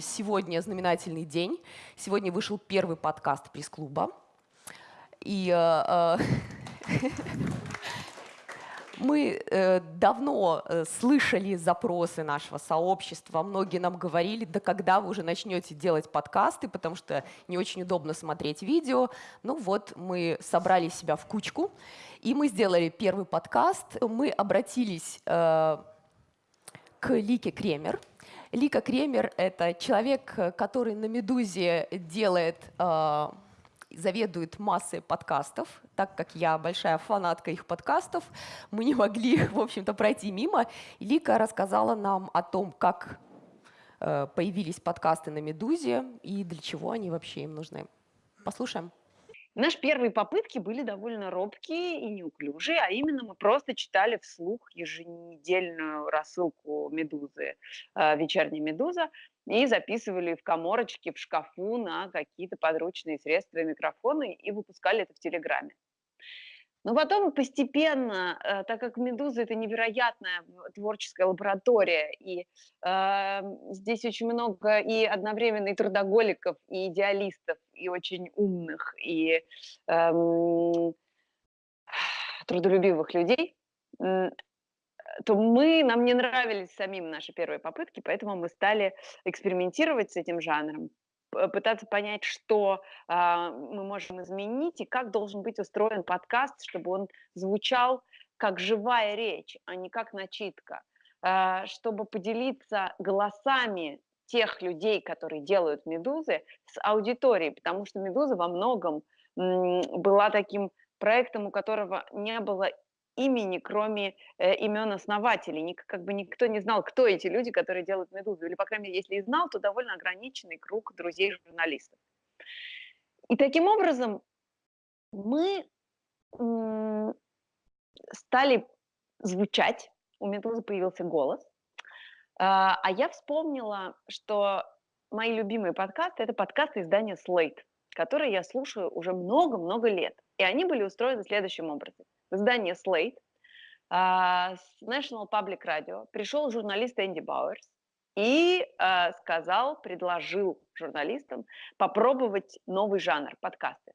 Сегодня знаменательный день. Сегодня вышел первый подкаст пресс-клуба. И э, э, мы э, давно э, слышали запросы нашего сообщества, многие нам говорили, да когда вы уже начнете делать подкасты, потому что не очень удобно смотреть видео. Ну вот, мы собрали себя в кучку, и мы сделали первый подкаст. Мы обратились э, к Лике Кремер. Лика Кремер — это человек, который на «Медузе» делает э, заведует массой подкастов, так как я большая фанатка их подкастов, мы не могли, в общем-то, пройти мимо. Лика рассказала нам о том, как э, появились подкасты на «Медузе» и для чего они вообще им нужны. Послушаем. Наши первые попытки были довольно робкие и неуклюжие, а именно мы просто читали вслух еженедельную рассылку «Медузы», э, «Вечерняя Медуза», и записывали в коморочке, в шкафу на какие-то подручные средства и микрофоны и выпускали это в Телеграме. Но потом постепенно, э, так как «Медуза» — это невероятная творческая лаборатория, и э, здесь очень много и одновременно и трудоголиков, и идеалистов, и очень умных, и э, трудолюбивых людей, то мы, нам не нравились самим наши первые попытки, поэтому мы стали экспериментировать с этим жанром, пытаться понять, что а, мы можем изменить и как должен быть устроен подкаст, чтобы он звучал как живая речь, а не как начитка, а, чтобы поделиться голосами тех людей, которые делают «Медузы», с аудиторией, потому что «Медуза» во многом была таким проектом, у которого не было имени, кроме э, имен основателей. Ник, как бы никто не знал, кто эти люди, которые делают «Медузу». Или, по крайней мере, если и знал, то довольно ограниченный круг друзей-журналистов. И таким образом мы стали звучать, у «Медузы» появился голос, а, а я вспомнила, что мои любимые подкасты – это подкасты издания Slate, которые я слушаю уже много-много лет. И они были устроены следующим образом издание Slate uh, с National Public Radio пришел журналист Энди Бауэрс и uh, сказал, предложил журналистам попробовать новый жанр подкасты.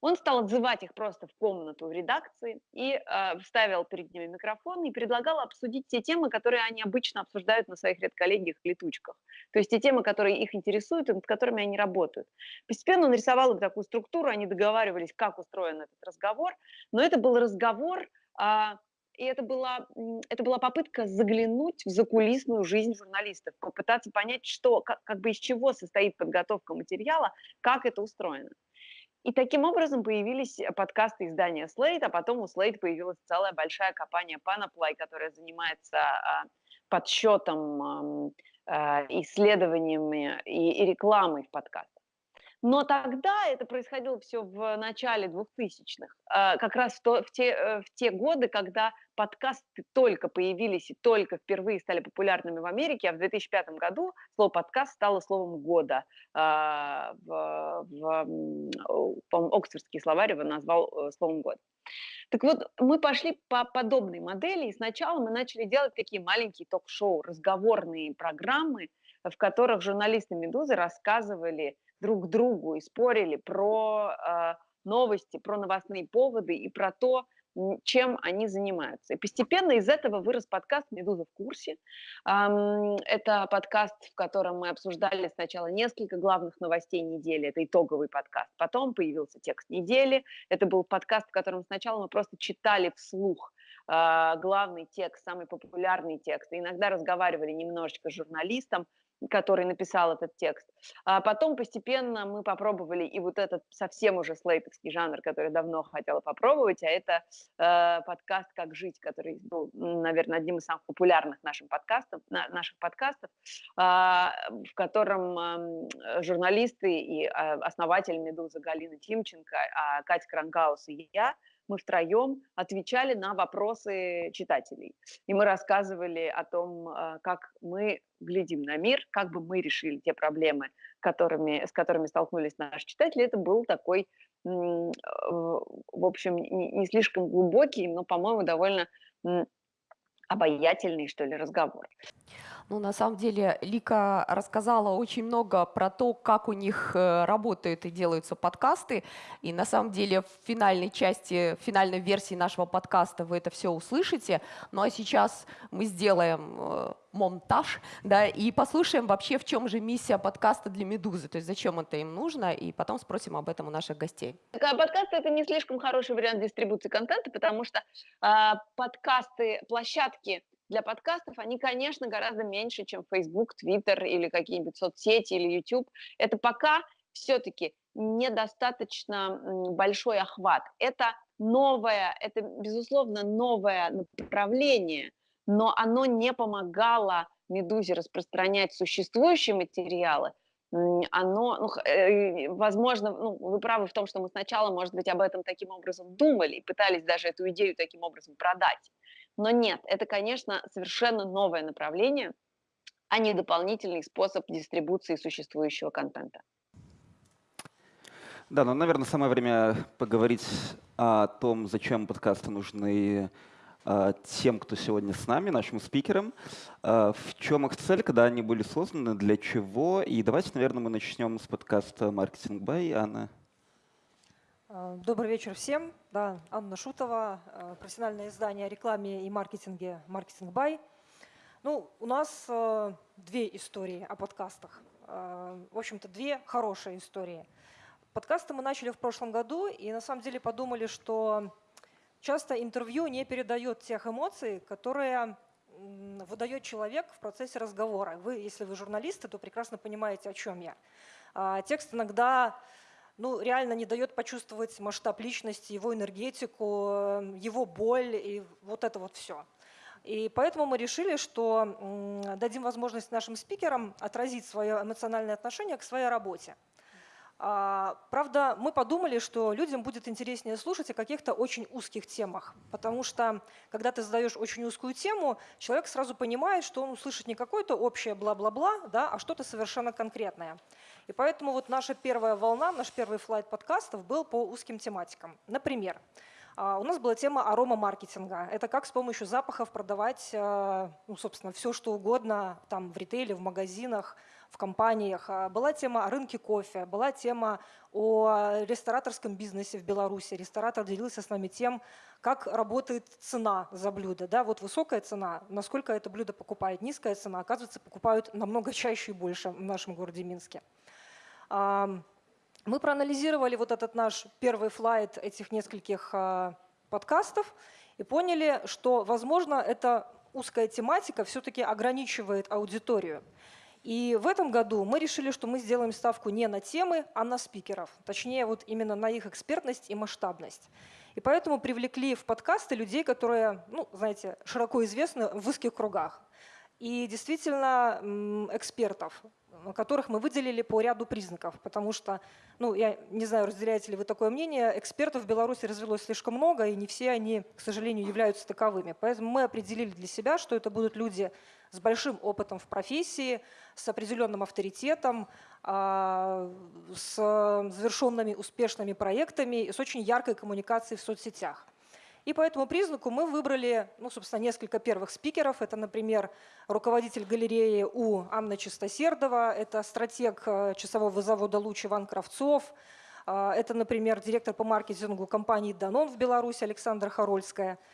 Он стал отзывать их просто в комнату в редакции и э, вставил перед ними микрофон и предлагал обсудить те темы, которые они обычно обсуждают на своих редколлегиях летучках. То есть те темы, которые их интересуют и над которыми они работают. Постепенно он рисовал им такую структуру, они договаривались, как устроен этот разговор, но это был разговор э, и это была, это была попытка заглянуть в закулисную жизнь журналистов, попытаться понять, что, как, как бы из чего состоит подготовка материала, как это устроено. И таким образом появились э, подкасты издания Slate, а потом у Slate появилась целая большая компания Panoply, которая занимается а, подсчетом, а, исследованиями и, рекламой в подкастах. Но тогда это происходило все в начале 2000-х, а, как раз в, то, в, те, э, в те годы, когда подкасты только появились и только впервые стали популярными в Америке, а в 2005 году слово подкаст стало словом года. А, в, в, Оксфордский словарь его назвал э, словом года. Так вот, мы пошли по подобной модели, и сначала мы начали делать такие маленькие ток-шоу, разговорные программы, в которых журналисты «Медузы» рассказывали друг другу и спорили про э, новости, про новостные поводы и про то, чем они занимаются. И постепенно из этого вырос подкаст «Медуза в курсе». Это подкаст, в котором мы обсуждали сначала несколько главных новостей недели, это итоговый подкаст. Потом появился текст недели, это был подкаст, в котором сначала мы просто читали вслух а, главный текст, самый популярный текст, и иногда разговаривали немножечко с журналистом, который написал этот текст. А потом постепенно мы попробовали и вот этот совсем уже слейтовский жанр, который давно хотела попробовать, а это э, подкаст «Как жить», который был, наверное, одним из самых популярных наших подкастов, на, наших подкастов, э, в котором э, журналисты и э, основатель «Медузы» Галина Тимченко, э, Катя Крангаус и я – мы втроем отвечали на вопросы читателей. И мы рассказывали о том, а, как мы глядим на мир, как бы мы решили те проблемы, которыми, с которыми столкнулись наши читатели. Это был такой в общем, не слишком глубокий, но, по-моему, довольно обаятельный, что ли, разговор. Ну, на самом деле, Лика рассказала очень много про то, как у них э, работают и делаются подкасты. И на самом деле в финальной части, в финальной версии нашего подкаста вы это все услышите. Ну а сейчас мы сделаем э, монтаж, да, и послушаем вообще, в чем же миссия подкаста для «Медузы», то есть зачем это им нужно, и потом спросим об этом у наших гостей. Подкаст — это не слишком хороший вариант дистрибуции контента, потому что э, подкасты, площадки для подкастов, они, конечно, гораздо меньше, чем Facebook, Twitter или какие-нибудь соцсети или YouTube. Это пока все-таки недостаточно большой охват. Это новое, это, безусловно, новое направление, но оно не помогало «Медузе» распространять существующие материалы, оно, ну, э, возможно, ну, вы правы в том, что мы сначала, может быть, об этом таким образом думали и пытались даже эту идею таким образом продать. Но нет, это, конечно, совершенно новое направление, а не дополнительный способ дистрибуции существующего контента. Да, ну, наверное, самое время поговорить о том, зачем подкасты нужны а, тем, кто сегодня с нами, нашим спикерам. А, в чем их цель, когда они были созданы, для чего? И давайте, наверное, мы начнем с подкаста «Маркетинг Бай». Анна. А, добрый вечер всем. Да, Анна Шутова, а, профессиональное издание о рекламе и маркетинге «Маркетинг Бай». Ну, у нас э, две истории о подкастах. Э, в общем-то, две хорошие истории. Подкасты мы начали в прошлом году, и на самом деле подумали, что часто интервью не передает тех эмоций, которые выдает человек в процессе разговора. Вы, если вы журналисты, то прекрасно понимаете, о чем я. А, текст иногда ну, реально не дает почувствовать масштаб личности, его энергетику, эм, его боль и вот это вот все. И поэтому мы решили, что дадим возможность нашим спикерам отразить свое эмоциональное отношение к своей работе. А, правда, мы подумали, что людям будет интереснее слушать о каких-то очень узких темах, потому что, когда ты задаешь очень узкую тему, человек сразу понимает, что он услышит не какое-то общее бла-бла-бла, да, а что-то совершенно конкретное. И поэтому вот наша первая волна, наш первый флайт подкастов был по узким тематикам. Например, а, у нас была тема арома-маркетинга. Это как с помощью запахов продавать, а, ну, собственно, все, что угодно там в ритейле, в магазинах, в компаниях. А, была тема о рынке кофе, была тема о рестораторском бизнесе в Беларуси. Ресторатор делился с нами тем, как работает цена за блюдо. Да, вот высокая цена, насколько это блюдо покупает, низкая цена, оказывается, покупают намного чаще и больше в нашем городе Минске. Мы проанализировали вот этот наш первый флайт этих нескольких а, подкастов и поняли, что, возможно, эта узкая тематика все-таки ограничивает аудиторию. И в этом году мы решили, что мы сделаем ставку не на темы, а на спикеров. Точнее, вот именно на их экспертность и масштабность. И поэтому привлекли в подкасты людей, которые, ну, знаете, широко известны в узких кругах. И действительно экспертов, которых мы выделили по ряду признаков, потому что, ну, я не знаю, разделяете ли вы такое мнение, экспертов в Беларуси развелось слишком много, и не все они, к сожалению, являются таковыми. Поэтому мы определили для себя, что это будут люди с большим опытом в профессии, с определенным авторитетом, а, с завершенными успешными проектами с очень яркой коммуникацией в соцсетях. И по этому признаку мы выбрали, ну, собственно, несколько первых спикеров. Это, например, руководитель галереи У Анна Чистосердова, это стратег э, часового завода «Луч» Иван Кравцов, а, это, например, директор по маркетингу компании «Данон» в Беларуси Александра Харольская –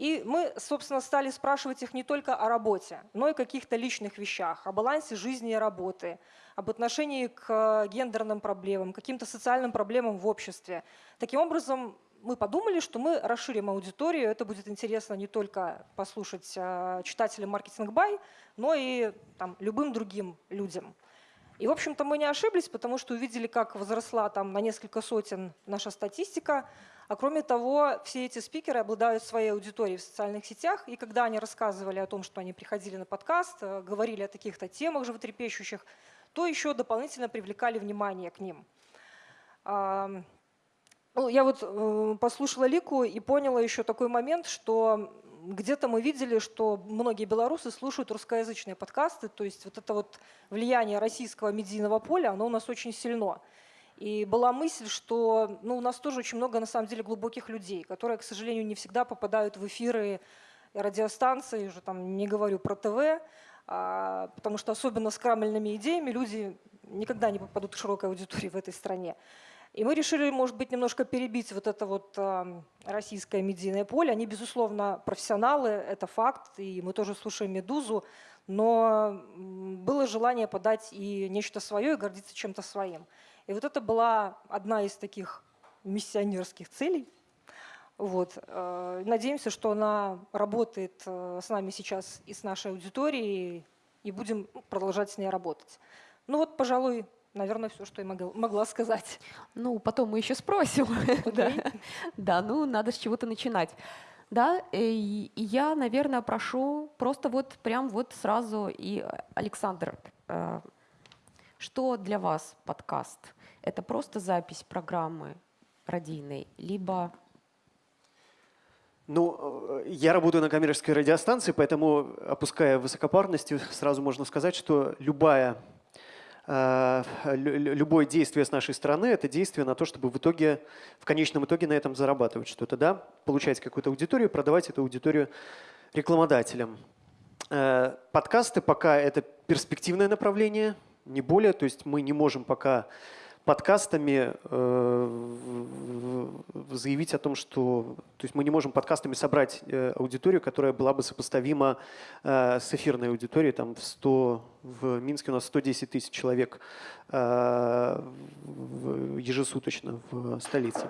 и мы, собственно, стали спрашивать их не только о работе, но и каких-то личных вещах, о балансе жизни и работы, об отношении к гендерным проблемам, каким-то социальным проблемам в обществе. Таким образом, мы подумали, что мы расширим аудиторию. Это будет интересно не только послушать э, читателям маркетинг бай, но и там, любым другим людям. И, в общем-то, мы не ошиблись, потому что увидели, как возросла там на несколько сотен наша статистика. А кроме того, все эти спикеры обладают своей аудиторией в социальных сетях, и когда они рассказывали о том, что они приходили на подкаст, э, говорили о таких-то темах животрепещущих, то еще дополнительно привлекали внимание к ним. Ну, я вот э, послушала Лику и поняла еще такой момент, что где-то мы видели, что многие белорусы слушают русскоязычные подкасты, то есть вот это вот влияние российского медийного поля, оно у нас очень сильно. И была мысль, что ну, у нас тоже очень много, на самом деле, глубоких людей, которые, к сожалению, не всегда попадают в эфиры радиостанции, уже там не говорю про ТВ, а, потому что особенно с крамельными идеями люди никогда не попадут к широкой аудитории в этой стране. И мы решили, может быть, немножко перебить вот это вот российское медийное поле. Они, безусловно, профессионалы, это факт, и мы тоже слушаем «Медузу», но было желание подать и нечто свое, и гордиться чем-то своим. И вот это была одна из таких миссионерских целей. Вот. Э, надеемся, что она работает э, с нами сейчас и с нашей аудиторией, и будем продолжать с ней работать. Ну вот, пожалуй, наверное, все, что я могла, могла сказать. Ну, потом мы еще спросим. да. да, ну, надо с чего-то начинать. Да, и, и я, наверное, прошу просто вот прям вот сразу и Александр, э, что для вас подкаст? Это просто запись программы радийной, либо ну, э, я работаю на коммерческой радиостанции, поэтому, опуская высокопарности, сразу можно сказать, что любая Э, любое действие с нашей стороны – это действие на то, чтобы в итоге, в конечном итоге на этом зарабатывать что-то, да? получать какую-то аудиторию, продавать эту аудиторию рекламодателям. Э, подкасты пока это перспективное направление, не более, то есть мы не можем пока подкастами э, заявить о том, что то есть мы не можем подкастами собрать э, аудиторию, которая была бы сопоставима э, с эфирной аудиторией. Там в, 100, в Минске у нас 110 тысяч человек ежесуточно в столице.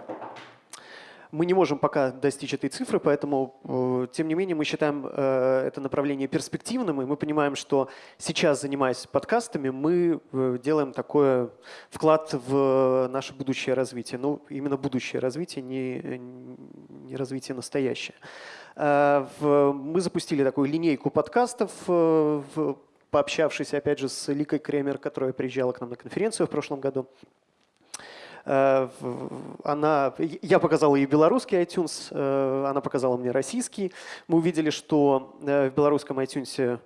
Мы не можем пока достичь этой цифры, поэтому, э, тем не менее, мы считаем э, это направление перспективным, и мы понимаем, что сейчас, занимаясь подкастами, мы э, делаем такой вклад в наше будущее развитие. Ну, именно будущее развитие, не, не развитие настоящее. Мы запустили такую линейку подкастов, пообщавшись, опять же, с Ликой Кремер, которая приезжала к нам на конференцию в прошлом году. Э, она, я показал ей белорусский iTunes, э, она показала мне российский. Мы увидели, что э, в белорусском iTunes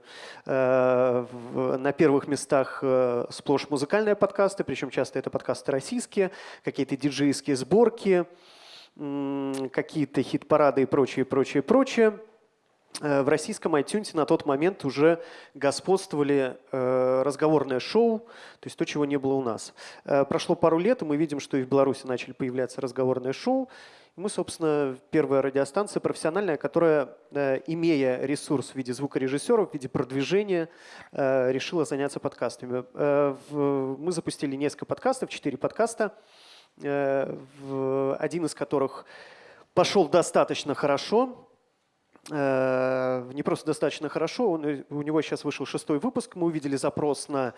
на первых местах сплошь музыкальные подкасты, причем часто это подкасты российские, какие-то диджейские сборки, какие-то хит-парады и прочее, прочее, прочее. Э, в российском iTunes на тот момент уже господствовали э, разговорное шоу, то есть то, чего не было у нас. Э, прошло пару лет, и мы видим, что и в Беларуси начали появляться разговорные шоу. Мы, собственно, первая радиостанция профессиональная, которая, имея ресурс в виде звукорежиссеров, в виде продвижения, решила заняться подкастами. Мы запустили несколько подкастов, четыре подкаста, один из которых пошел достаточно хорошо, не просто достаточно хорошо, он, э, у него сейчас вышел шестой выпуск, мы увидели запрос на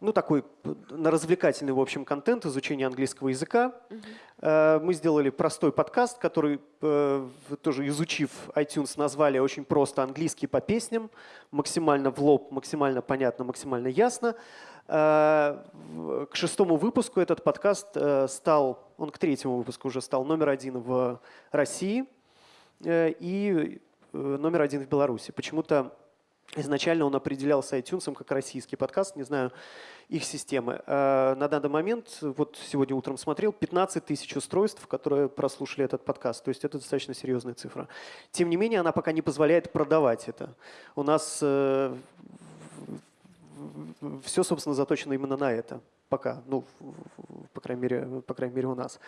ну, такой на развлекательный, в общем, контент, изучение английского языка. Uh-huh. Мы сделали простой подкаст, который, тоже изучив iTunes, назвали очень просто английский по песням, максимально в лоб, максимально понятно, максимально ясно. К шестому выпуску этот подкаст стал, он к третьему выпуску уже стал номер один в России. И Э, номер один в Беларуси. Почему-то изначально он определялся iTunes как российский подкаст, не знаю их системы. Э, на данный момент, вот сегодня утром смотрел, 15 тысяч устройств, которые прослушали этот подкаст. То есть это достаточно серьезная цифра. Тем не менее, она пока не позволяет продавать это. У нас э, все, собственно, заточено именно на это пока, ну, по крайней мере, по крайней мере у нас,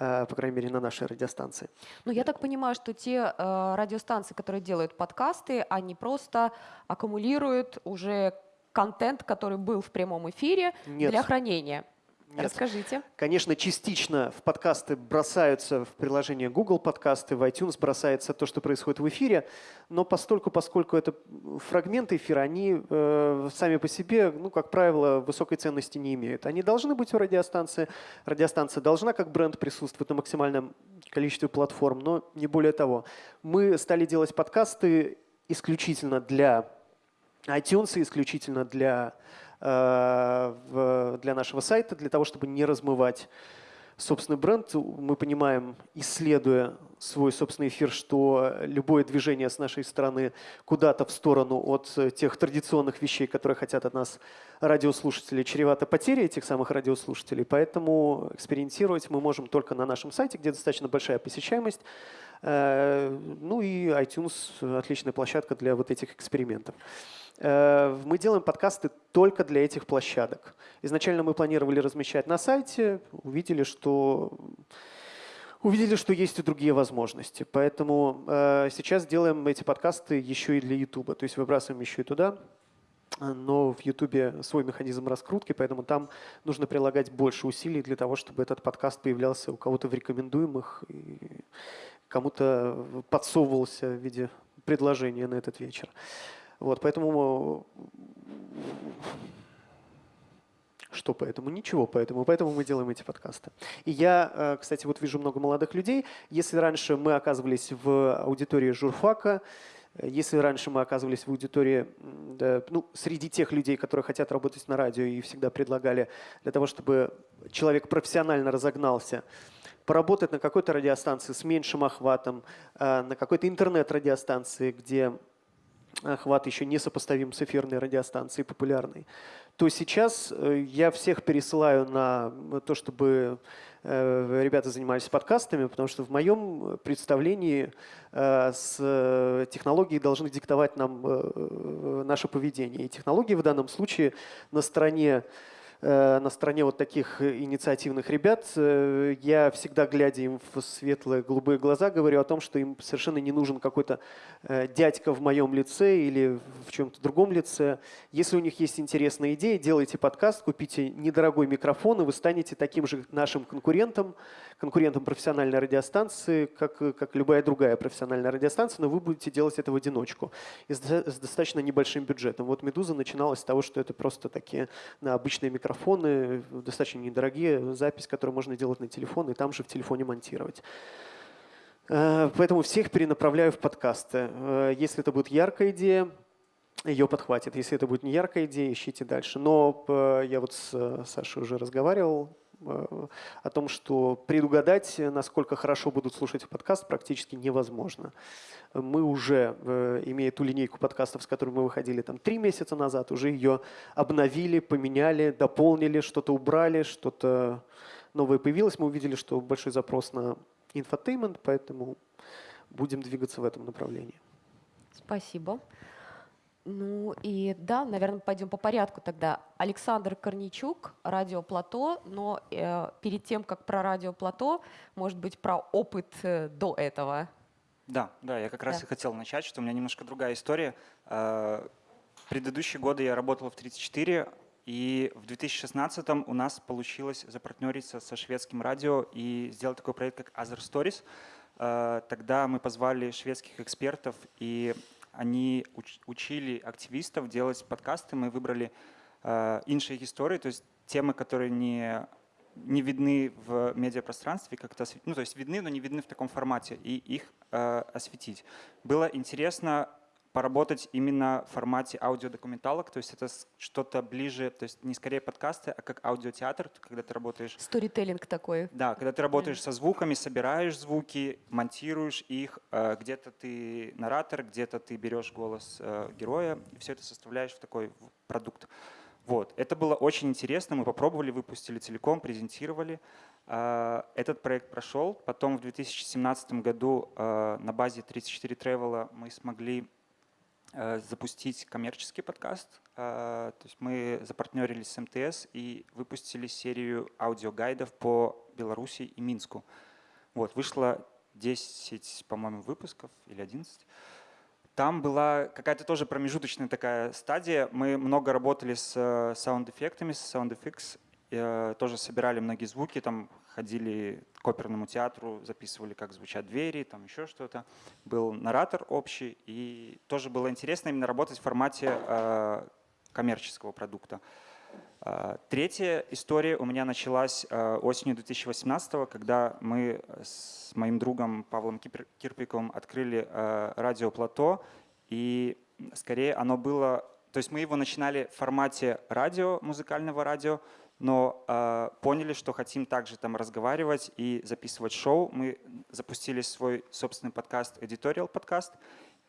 э, по крайней мере на нашей радиостанции. Ну, я так понимаю, что те э, радиостанции, которые делают подкасты, они просто аккумулируют уже контент, который был в прямом эфире Нет. для хранения. Нет. Расскажите. Конечно, частично в подкасты бросаются в приложение Google подкасты, в iTunes бросается то, что происходит в эфире, но постольку, поскольку это фрагменты эфира, они э, сами по себе, ну, как правило, высокой ценности не имеют. Они должны быть у радиостанции. Радиостанция должна как бренд присутствовать на максимальном количестве платформ, но не более того. Мы стали делать подкасты исключительно для iTunes, исключительно для для нашего сайта, для того, чтобы не размывать собственный бренд. Мы понимаем, исследуя свой собственный эфир, что любое движение с нашей стороны куда-то в сторону от тех традиционных вещей, которые хотят от нас радиослушатели, чревато потерей этих самых радиослушателей. Поэтому экспериментировать мы можем только на нашем сайте, где достаточно большая посещаемость. Э, ну и iTunes – отличная площадка для вот этих экспериментов. Э, мы делаем подкасты только для этих площадок. Изначально мы планировали размещать на сайте, увидели, что увидели, что есть и другие возможности. Поэтому э, сейчас делаем эти подкасты еще и для YouTube. То есть выбрасываем еще и туда. Но в YouTube свой механизм раскрутки, поэтому там нужно прилагать больше усилий для того, чтобы этот подкаст появлялся у кого-то в рекомендуемых и кому-то подсовывался в виде предложения на этот вечер. Вот, поэтому что поэтому? Ничего поэтому. Поэтому мы делаем эти подкасты. И я, э, кстати, вот вижу много молодых людей. Если раньше мы оказывались в аудитории журфака, э, если раньше мы оказывались в аудитории, да, ну, среди тех людей, которые хотят работать на радио и всегда предлагали для того, чтобы человек профессионально разогнался, поработать на какой-то радиостанции с меньшим охватом, э, на какой-то интернет-радиостанции, где охват еще не сопоставим с эфирной радиостанцией популярной, то сейчас э, я всех пересылаю на то, чтобы э, ребята занимались подкастами, потому что в моем представлении э, с технологией должны диктовать нам наше поведение. И технологии в данном случае на стороне Э, на стороне вот таких инициативных ребят. Э, я всегда, глядя им в светлые голубые глаза, говорю о том, что им совершенно не нужен какой-то э, дядька в моем лице или в чем-то другом лице. Если у них есть интересная идея, делайте подкаст, купите недорогой микрофон, и вы станете таким же нашим конкурентом, конкурентом профессиональной радиостанции, как, как любая другая профессиональная радиостанция, но вы будете делать это в одиночку и с достаточно небольшим бюджетом. Вот «Медуза» начиналась с того, что это просто такие на обычные микрофоны, достаточно недорогие, запись, которую можно делать на телефон и там же в телефоне монтировать. Э, поэтому всех перенаправляю в подкасты. Э, если это будет яркая идея, ее подхватит. Если это будет не яркая идея, ищите дальше. Но э, я вот с Сашей уже разговаривал Э, о том, что предугадать, насколько хорошо будут слушать подкаст, практически невозможно. Мы уже, э, имея ту линейку подкастов, с которой мы выходили там три месяца назад, уже ее обновили, поменяли, дополнили, что-то убрали, что-то новое появилось. Мы увидели, что большой запрос на infotainment, поэтому будем двигаться в этом направлении. Спасибо. Ну и да, наверное, пойдем по порядку тогда. Александр Корничук, Радио Плато, но э, перед тем, как про Радио Плато, может быть, про опыт э, до этого. Да, да, я как раз и хотел начать, что у меня немножко другая история. Э, предыдущие годы я работал в 34, и в 2016 у нас получилось запартнериться со шведским радио и сделать такой проект, как Other Stories. Э, тогда мы позвали шведских экспертов и они уч учили активистов делать подкасты. Мы выбрали э, иншие истории, то есть темы, которые не, не видны в медиапространстве, как-то, ну, то есть видны, но не видны в таком формате, и их э, осветить. Было интересно поработать именно в формате аудиодокументалок, то есть это что-то ближе, то есть не скорее подкасты, а как аудиотеатр, когда ты работаешь... Сторителлинг такой. Да, когда ты работаешь со звуками, собираешь звуки, монтируешь их, э, где-то ты наратор, где-то ты берешь голос э, героя, и все это составляешь в такой продукт. Вот. Это было очень интересно, мы попробовали, выпустили целиком, презентировали. Э, этот проект прошел. Потом в 2017 году на базе 34 Travel мы смогли запустить коммерческий подкаст. Э, то есть мы запартнерились с МТС и выпустили серию аудиогайдов по Беларуси и Минску. Вот, вышло 10, по-моему, выпусков или 11. Там была какая-то тоже промежуточная такая стадия. Мы много работали с э, саунд-эффектами, с SoundFX, тоже собирали многие звуки, там ходили к оперному театру, записывали, как звучат двери, там еще что-то. Был наратор общий, и тоже было интересно именно работать в формате э, коммерческого продукта. Э, третья история у меня началась э, осенью 2018, когда мы с моим другом Павлом Кирпиковым открыли э, радио «Плато», и скорее оно было... То есть мы его начинали в формате радио, музыкального радио, но э, поняли, что хотим также там разговаривать и записывать шоу. Мы запустили свой собственный подкаст, editorial подкаст,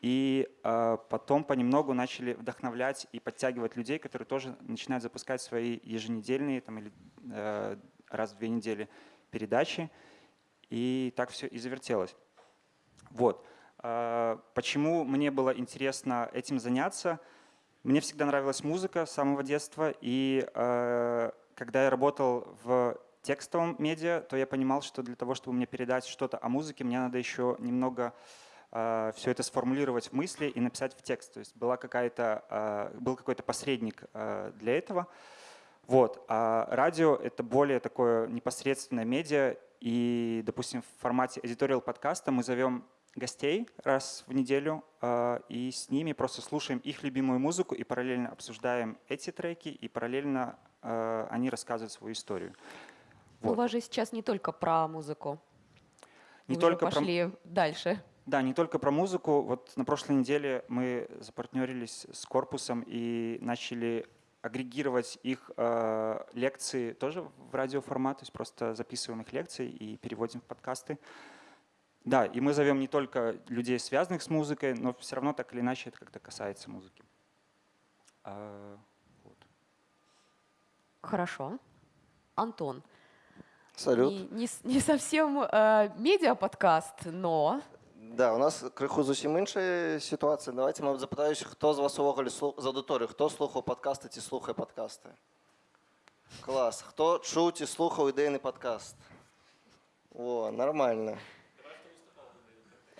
и э, потом понемногу начали вдохновлять и подтягивать людей, которые тоже начинают запускать свои еженедельные там, или э, раз в две недели передачи. И так все и завертелось. Вот. Э, почему мне было интересно этим заняться? Мне всегда нравилась музыка с самого детства, и э, когда я работал в текстовом медиа, то я понимал, что для того, чтобы мне передать что-то о музыке, мне надо еще немного э, все это сформулировать в мысли и написать в текст. То есть была какая-то, э, был какой-то посредник э, для этого. Вот. А радио — это более такое непосредственное медиа, и, допустим, в формате editorial подкаста мы зовем гостей раз в неделю, э, и с ними просто слушаем их любимую музыку и параллельно обсуждаем эти треки, и параллельно они рассказывают свою историю. Вот. У вас же сейчас не только про музыку. Не Вы только пошли про... дальше. Да, не только про музыку. Вот на прошлой неделе мы запартнерились с корпусом и начали агрегировать их э, лекции тоже в радиоформат, то есть просто записываем их лекции и переводим в подкасты. Да, и мы зовем не только людей, связанных с музыкой, но все равно так или иначе это как-то касается музыки. А, Хорошо. Антон. Салют. Не, не, не совсем э, медіа-подкаст, но. Да, у нас криху зовсім інша ситуація. Давайте мабуть, запитаюся, хто з вас увогуле з аудиторії, хто слухав подкасти ці слухає подкасти? Клас. Хто чув ті слухав ідейний подкаст? О, нормально.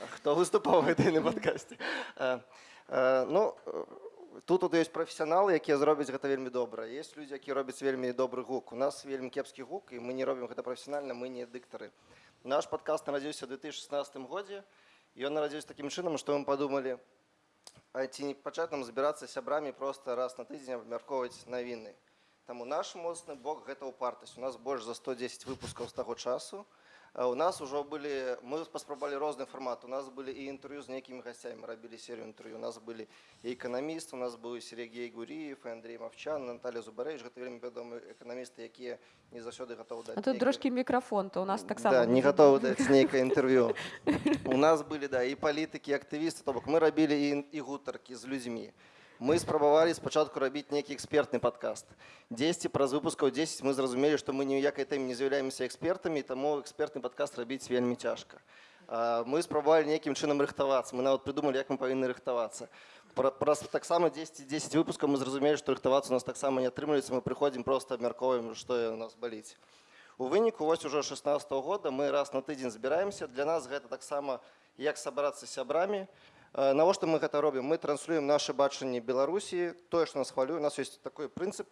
Хто виступав в ідейному подкасті? Е, е, ну, тут тут ёсць прафесіяналы якія зробяць гэта вельмі добра. Есть людзі які робяць вельмі добры гук. У нас вельмі кепскі гук і мы не робім гэта прафесіянальна мы не дыктары. Наш падкаст нарадзіўся в 2016 годзе. Ён нарадзіўся такім чынам што мы падумалі ці не пачаць нам збірацца сябрамі просто раз на тыдзень абмяркоўваць навіны. Таму наш моцны бок гэта упартасць у нас больш за 110 выпускаў з таго часу у нас уже были, мы паспрабавалі розны фармат. У нас были и интервью с некими гостями, мы робили серию интервью. У нас были и экономисты, у нас был Сергей Гуриев, и Андрей Мовчан, Наталья Зубарэвич. Гэта вельмі вядомыя эканамісты, якія не заўсёды гатовы даць. А тут трошки мікрафон, то у нас так само. Да, не готовы даць нейкае интервью. У нас были, да, и политики, и активисты, то бок мы робили и, и гутаркі з людзьмі мы спрабавалі спачатку рабіць нейкі экспертны падкаст 10 праз выпускаў 10 мы зразумелі што мы ніякай тэме не з'яўляемся экспертамі таму экспертны падкаст рабіць вельмі цяжка мы спрабавалі нейкім чынам рыхтавацца мы нават прыдумалі як мы павінны рыхтавацца праз таксама 10 10 выпускаў мы зразумелі што рыхтавацца у нас таксама не атрымліваецца мы прыходзім просто абмяркоўваем што у нас баліць у выніку вось ужо 16 -го года мы раз на тыдзень збіраемся для нас гэта таксама як сабрацца сябрамі Э, навошта мы гэта робім мы транслюем наше бачанне беларусі тое што нас хвалюе у нас есть такой прынцып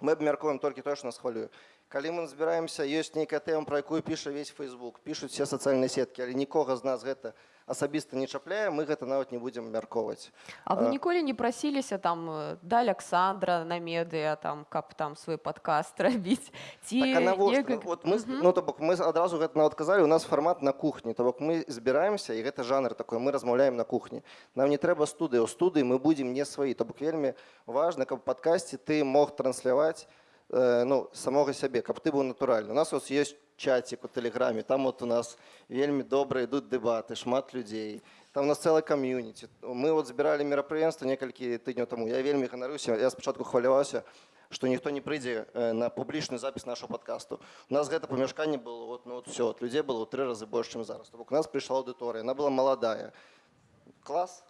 мы абмяркуем толькі тое што нас хвалюе калі мы збіраемся ёсць нейкая тэма пра якую піша весь фейсбук пішуць все сацыяльныя сеткі але нікога з нас гэта не асабіста не чапляе мы гэта нават не будзем мяркоўваць А вы ніколі не прасіліся там э, да Александра на медыа там каб там свой подкаст рабіць ці так, некак... вот мы ну то бок мы адразу гэта нават казалі у нас фармат на кухні то бок мы збіраемся і гэта жанр такой мы размаўляем на кухні нам не трэба студыі у студыі мы будзем не сваі то бок вельмі важна каб падкасці ты мог трансляваць э, ну самога сябе каб ты быў натуральны у нас ось есть чатик у тэлеграме там вот у нас вельмі добра ідуць дэбаты шмат людзей там у нас цэлая кам'юніці мы вот збіралі мерапрыемства некалькі тыдняў таму я вельмі ганаруся я спачатку хваляваўся што ніхто не прыйдзе э, на публічны запіс нашего подкасту у нас гэта памяшканне было вот ну вот все от людзей было ў тры разы больш чым зараз бок у нас прыйшла аўдыторыя она была маладая клас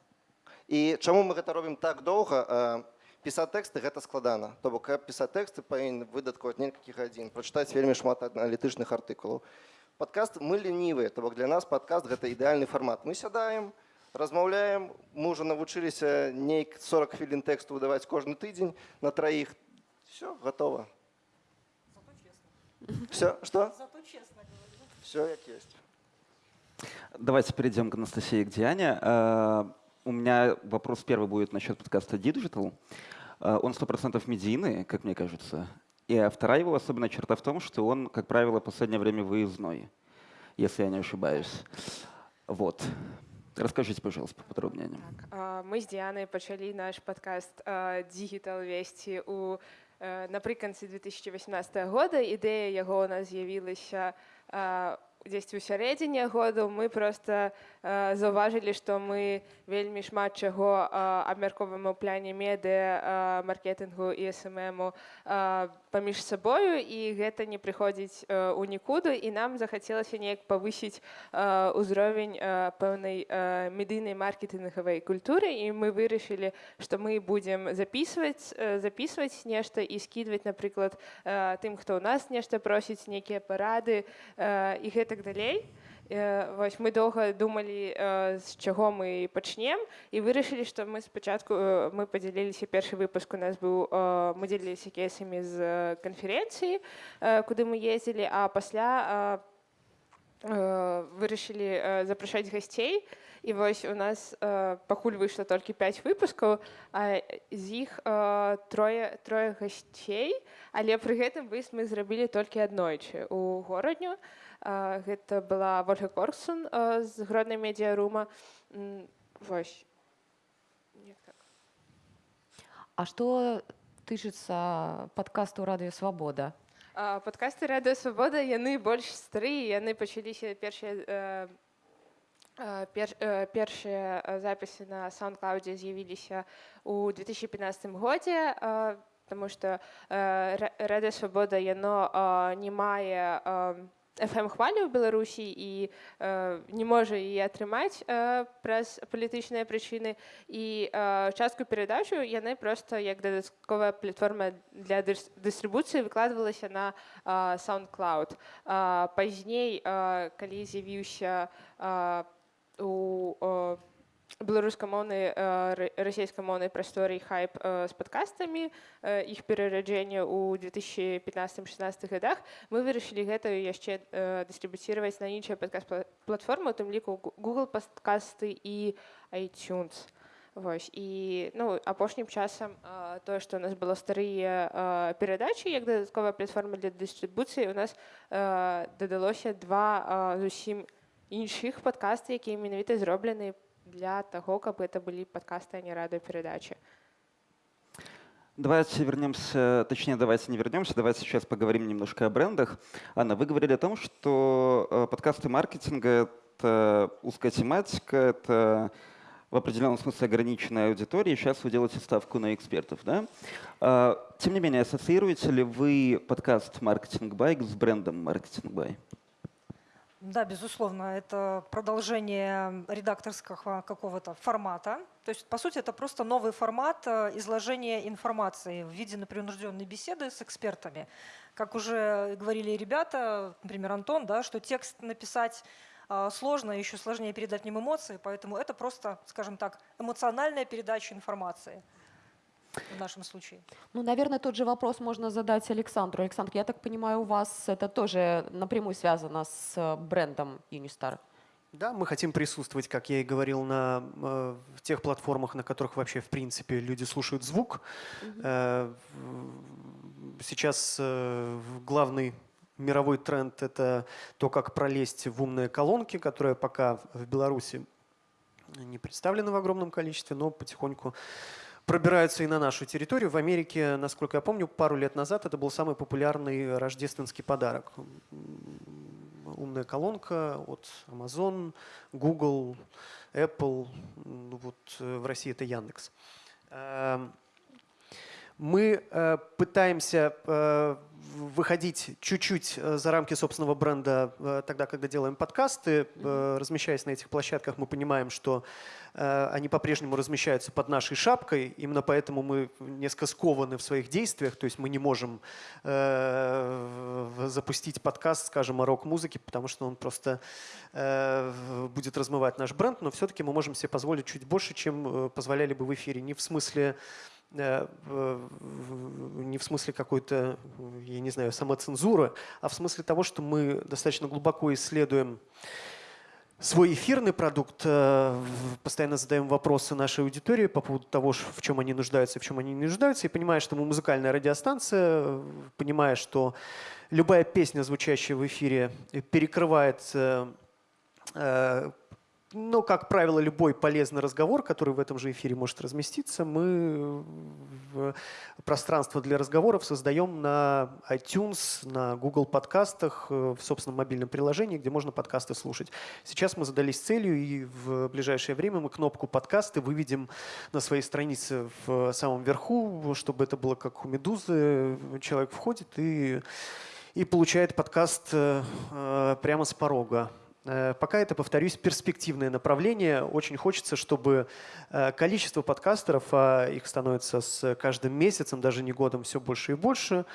і чаму мы гэта робім так доўга а э, пісаць тэксты гэта складана то бок каб пісаць тэксты павінен выдаткаваць некалькі гадзін прачытаць вельмі шмат аналітычных артыкулаў падкаст мы ленівыя то бок для нас падкаст гэта ідэальны фармат мы сядаем размаўляем мы ўжо навучыліся нейк 40 хвілін тэксту выдаваць кожны тыдзень на траіх все готово все что все як есть Давайте перейдем к Анастасии, к Диане. Э, у меня вопрос первый будет насчет подкаста Digital. Э, он 100% медийный, как мне кажется. И вторая его особенная черта в том, что он, как правило, в последнее время выездной, если я не ошибаюсь. Вот. Расскажите, пожалуйста, поподробнее о нем. Так, мы с Дианой начали наш подкаст Digital вести у е, наприкінці 2018 года. Ідея його у нас з'явилася е, десь у сярэдзіне году. Мы проста е, заўважылі, што мы вельмі шмат чаго е, абмяркоўваем у пляне медыа, е, маркетынгу і СММу е, паміж сабою і гэта не прыходзіць е, у нікуды і нам захацелася неяк павысіць ўзровень е, пэўнай е, медыйнай маркетынгавай культуры і мы вырашылі, што мы будзем записываць е, записываць нешта і скідваць, напрыклад, е, тым, хто ў нас нешта просіць нейкія парады е, і гэтак далей. Е, Вось мы доўга думалі, з чаго мы пачнем і вырашылі, што мы спачатку мы падзяліліся першы выпуск у нас быў мы дзеліліся кейсамі з канферэнцыі, куды мы ездзілі, а пасля вырашылі запрашаць гасцей. І вось у нас пакуль выйшла толькі 5 выпускаў, а з іх трое, трое гасцей, але пры гэтым выезд мы зрабілі толькі аднойчы у горадню. Е, Гэта была Вольга Корксон е, з гроднай медіарума. Вось. Так. А что тычыцца подкасту радыё свабода А, Падкасты радыё свабода яны больш старыя яны пачаліся першыя пер, э, першыя запісы на саундклаудзе з'явіліся у 2015 годзе э, тому што э, Ра- радыё свабода яно э, не мае э, FM хвалю ў Беларусі і э, не можа яе атрымаць э, праз палітычныя прычыны і э, частку перадачу яны проста як дадатковая платформа для дыс- дыстрыбуцыі выкладвалася на э, SoundCloud. Э, пазней, э, калі з'явіўся э, у э, беларускамоўнай э, ра- расійскамоўнай прасторы хайп э, з падкастамі э, іх перараджэння ў 2015-16 годах мы вырашылі гэта яшчэ э, дыстрыбуціваць на іншыя падкаст-платформы у тым ліку Гу- Google падкасты і iTunes Вось і ну апошнім часам э, тое што у нас было старыя э, перадачы як дадатковая платформа для дыстрыбуцыі у нас э, дадалося два э, зусім іншых падкасты якія менавіта зроблены для таго каб это былі падкасты а не радыёперадачы Давайте вернемся, точнее, давайте не вернемся, давайте сейчас поговорим немножко о брендах. Анна, вы говорили о том, что э, подкасты маркетинга — это узкая тематика, это в определенном смысле ограниченная аудитория, и сейчас вы делаете ставку на экспертов, да? А, Тем не менее, ассоциируете ли вы подкаст «Маркетинг Байк» с брендом «Маркетинг Бай»? Да, безусловно, это продолжение редакторского какого-то формата. То есть, по сути, это просто новый формат э, изложения информации в виде непринужденной беседы с экспертами. Как уже говорили ребята, например, Антон, да, что текст написать э, сложно, еще сложнее передать в эмоции, поэтому это просто, скажем так, эмоциональная передача информации в нашем случае. Ну, наверное, тот же вопрос можно задать Александру. Александр, я так понимаю, у вас это тоже напрямую связано с э, брендом Unistar. Да, мы хотим присутствовать, как я и говорил, на э, в тех платформах, на которых вообще, в принципе, люди слушают звук. Э, в- Сейчас э, главный мировой тренд – это то, как пролезть в умные колонки, которые пока в Беларуси не представлены в огромном количестве, но потихоньку пробираются и на нашу территорию. В Америке, насколько я помню, пару лет назад это был самый популярный рождественский подарок. Умная колонка от Amazon, Google, Apple. Ну Вот э, в России это Яндекс. Мы э, пытаемся э, выходить чуть-чуть э, за рамки собственного бренда тогда, когда делаем подкасты. Размещаясь на этих площадках, мы понимаем, что они по-прежнему размещаются под нашей шапкой. Именно поэтому мы несколько скованы в своих действиях. То есть мы не можем запустить подкаст, скажем, о рок-музыке, потому что он просто будет размывать наш бренд. Но все-таки мы можем себе позволить чуть больше, чем позволяли бы в эфире. Не в смысле не в смысле какой-то, я не знаю, самоцензуры, а в смысле того, что мы достаточно глубоко исследуем свой эфирный продукт, э, постоянно задаем вопросы нашей аудитории по поводу того, в чем они нуждаются в чем они не нуждаются, и понимая, что мы музыкальная радиостанция, э, понимая, что любая песня, звучащая в эфире, э, перекрывает э, э, Но, как правило, любой полезный разговор, который в этом же эфире может разместиться, мы в пространство для разговоров создаем на iTunes, на Google подкастах, э, в собственном мобильном приложении, где можно подкасты слушать. Сейчас мы задались целью, и в ближайшее время мы кнопку «Подкасты» выведем на своей странице в самом верху, чтобы это было как у «Медузы». Человек входит и, и получает подкаст э, э, прямо с порога. Э, Пока это, повторюсь, перспективное направление. Очень хочется, чтобы э, количество подкастеров, а их становится с каждым месяцем, даже не годом, все больше и больше,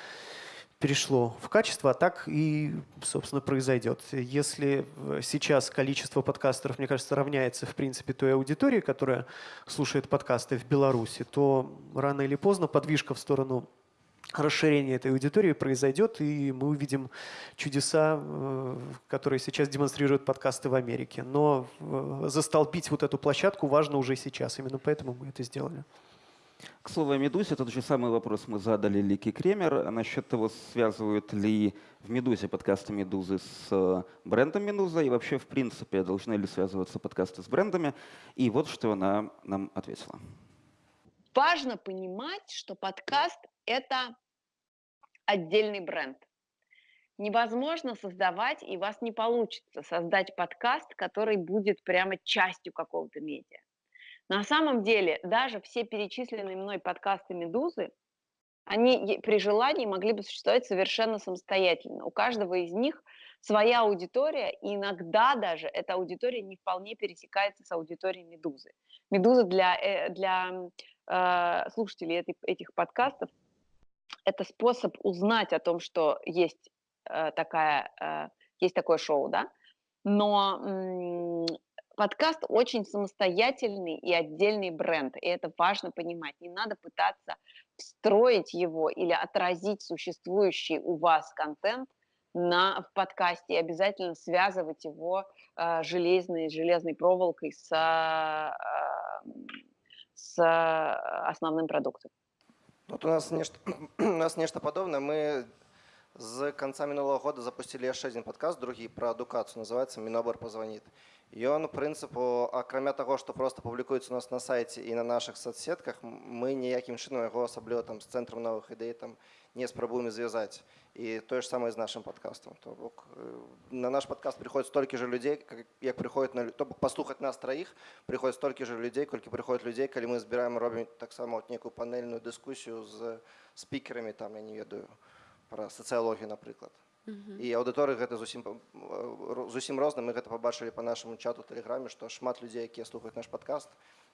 перешло в качество, а так и, собственно, произойдет. Если э, сейчас количество подкастеров, мне кажется, равняется, в принципе, той аудитории, которая слушает подкасты в Беларуси, то рано или поздно подвижка в сторону расширения этой аудитории произойдет, и мы увидим чудеса, э, которые сейчас демонстрируют подкасты в Америке. Но э, застолбить вот эту площадку важно уже сейчас. Именно поэтому мы это сделали. К слову о «Медузе», тот же самый вопрос мы задали Лике Кремер насчет того, связывают ли в «Медузе» подкасты «Медузы» с э, брендом «Медуза» и вообще, в принципе, должны ли связываться подкасты с брендами. И вот что она нам ответила. Важно понимать, что подкаст – это отдельный бренд. Невозможно создавать, и у вас не получится создать подкаст, который будет прямо частью какого-то медиа. На самом деле, даже все перечисленные мной подкасты «Медузы», они при желании могли бы существовать совершенно самостоятельно. У каждого из них своя аудитория, и иногда даже эта аудитория не вполне пересекается с аудиторией «Медузы». «Медуза» для, э, для э, слушателей этой- этих подкастов – это способ узнать о том, что есть, э, такая, э, есть такое шоу, да, но подкаст очень самостоятельный и отдельный бренд, и это важно понимать. Не надо пытаться встроить его или отразить существующий у вас контент на, в подкасте и обязательно связывать его э, железной, железной проволокой с, э, с э, основным продуктом. От у нас нешта у нас нешта падобнае мы з канца мінулого года запусцілі яшчэ адзін падкаст другі пра адукацыю называется мінобар пазваніт ён прынцыпу акрамя таго што проста публікуецца у нас на сайце і на нашых соцсетках м- мы ніякім чынам яго асабліва там з цэнтрам новых ідэй там не спрабуем звязаць і тое ж самае з нашым падкастам то бок э, на наш падкаст прыходзіць столькі же людзей как- як прыходзіць на лю- то бок паслухаць нас траіх прыходзіць столькі же людзей колькі прыходзіць людзей калі мы збіраем робім таксама от некую панельную дыскусію з спікерамі там я не ведаю пра сацыялогію напрыклад і аўдыторы гэта зусім па- ро- зусім розна мы гэта пабачылі по нашаму чату тэлеграме што шмат людзей якія слухаюць наш падкаст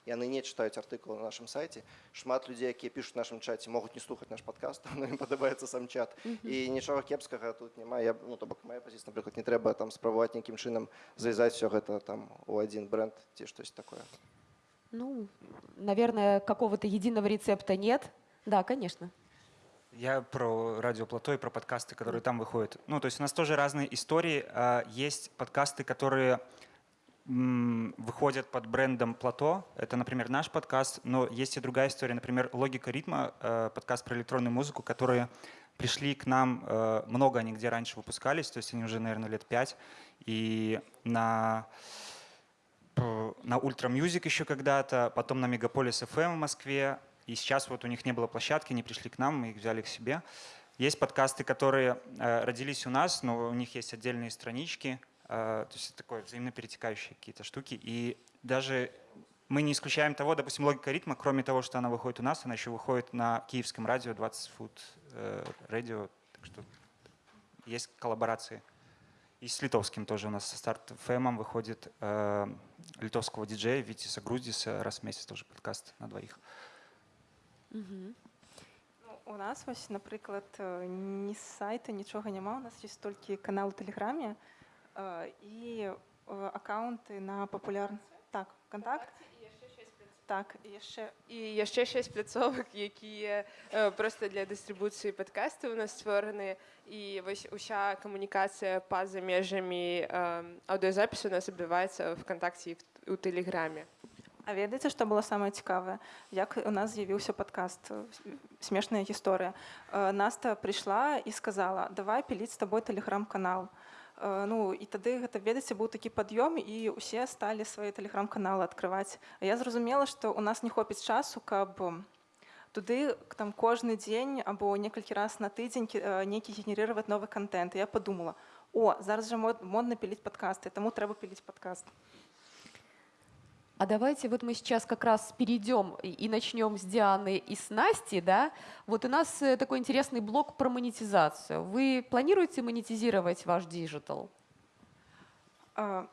яны не чытаюць артыкулы на нашым сайце шмат людзей якія пішуць у нашым чаце могуць не слухаць наш падкаст но ім падабаецца сам чат і нічога кепскага тут няма я ну то бок моя пазіцыя напрыклад не трэба там спрабаваць нейкім чынам завязаць все гэта там у адзін бренд ці штось такое Ну, наверное, какого-то единого рецепта нет. Да, конечно. Я про радио Плато и про подкасты, которые там выходят. Ну, то есть у нас тоже разные истории. А, Есть подкасты, которые м, выходят под брендом Плато. Это, например, наш подкаст. Но есть и другая история. Например, «Логика ритма», э, подкаст про электронную музыку, которые пришли к нам, э, много они где раньше выпускались, то есть они уже, наверное, лет пять. И на на Ultra Music еще когда-то, потом на Мегаполис FM в Москве. И сейчас вот у них не было площадки, они пришли к нам, мы их взяли к себе. Есть подкасты, которые э, родились у нас, но у них есть отдельные странички. э, то есть это такое взаимно перетекающие какие-то штуки. И даже мы не исключаем того, допустим, логика ритма, кроме того, что она выходит у нас, она еще выходит на киевском радио 20 Food э, радио. Так что есть коллаборации. И с литовским тоже у нас со старт ФМом выходит э, литовского диджея Витиса Грудиса раз в месяц тоже подкаст на двоих. Мгм. Ну, у нас ось, наприклад, е, ні сайту, нічого нема. У нас є тільки канал у Телеграмі е, і е, аккаунти на популярні. Так, контакт. Так, і ще І є ще шість пляцовок, які є е, просто для дистрибуції подкастів у нас створені. І ось уся комунікація поза межами е, аудіозапису у нас відбувається в ВКонтакті і в- у Телеграмі. А ведаеце, што было самае цікавае як у нас з'явіўся падкаст э, смешная гісторыя Э, Наста прыйшла і сказала давай піліць з табой тэлеграм-канал Э, Ну і тады гэта ведаеце быў такі пад'ём і ўсе сталі свае тэлеграм-каналы адкрываць. А я зразумела, што ў нас не хопіць часу, каб туды там кожны дзень або некалькі раз на тыдзень кі- нейкі генерировать новы контент. Я падумала: о, зараз жа мод- модна піліць падкасты, таму трэба піліць падкаст. А давайте вот мы сейчас как раз перейдем и и начнем с Дианы и с Насти, да. Вот у нас э, такой интересный блок про монетизацию. Вы планируете монетизировать ваш диджитал? Э,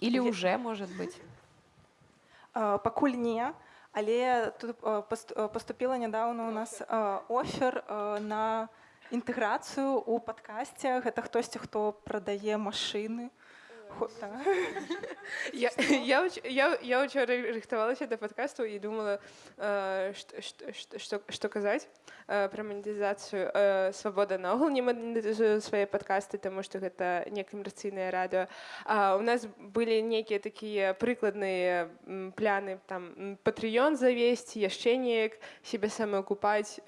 Или Я- уже, может быть? Э, Пакуль не, але тут э, паст- э, паступіла нядаўна у нас э, офер э, на інтэграцыю ў падкасце. Гэта хтосьці, хто прадае машыны. Я, я, я, я учора рыхтавалася да падкасту і думала што- казаць пра манетызацыю свабода наогул не манетызуе свае падкасты таму што гэта некамерцыйнае радыё а у нас былі нейкія такія прыкладныя пляны там патрыён завесці яшчэ неяк сябе самаакупаць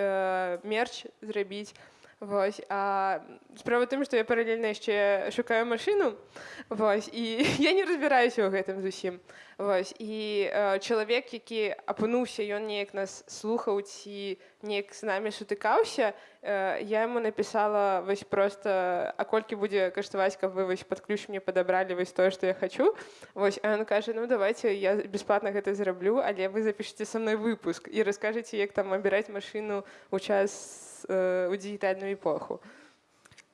мерч зрабіць Вось, а справа ў тым, што я паралельна яшчэ шукаю машыну вось, і я не разбіраюся ў гэтым зусім. Вось, і э, чалавек, які апынуўся, ён неяк нас слухаў ці неяк з намі сутыкаўся, э, я яму напісала вось проста а колькі будзе каштаваць, каб вы вось пад ключ мне падабралі вось тое, што я хачу. Вось, а ён кажа ну давайте я бясплатна гэта зраблю, але вы запішыце са мной выпуск і раскажаце, як там абіраць машыну ў час э, у дыгітальную эпоху.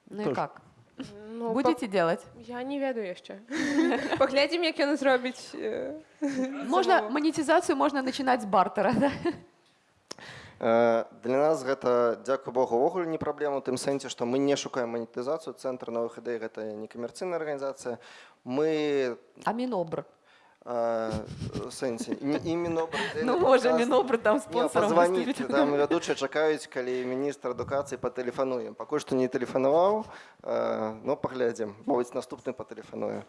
Ну и Тоже. как? Ну, Будете делать? пак- Я не ведаю яшчэ. Паглядзім, як ён зробіць. э, Можно, замову. монетизацию можно начинать с бартера, да? Э, Для нас гэта дзякуй Богу увогуле не праблема у тым сэнсе, што мы не шукаем манетызацыю цэнтр новых ідэй гэта не камерцыйная арганізацыя. Мы А Минобр? э, в сэнсе не іменно Ну, может, Минобр там Не, спонсором позвонить, выступит. там вядучыя чакаюць калі міністр адукацыі патэлефануем пакуль што не тэлефанаваў э, но паглядзім мовіць наступны патэлефаную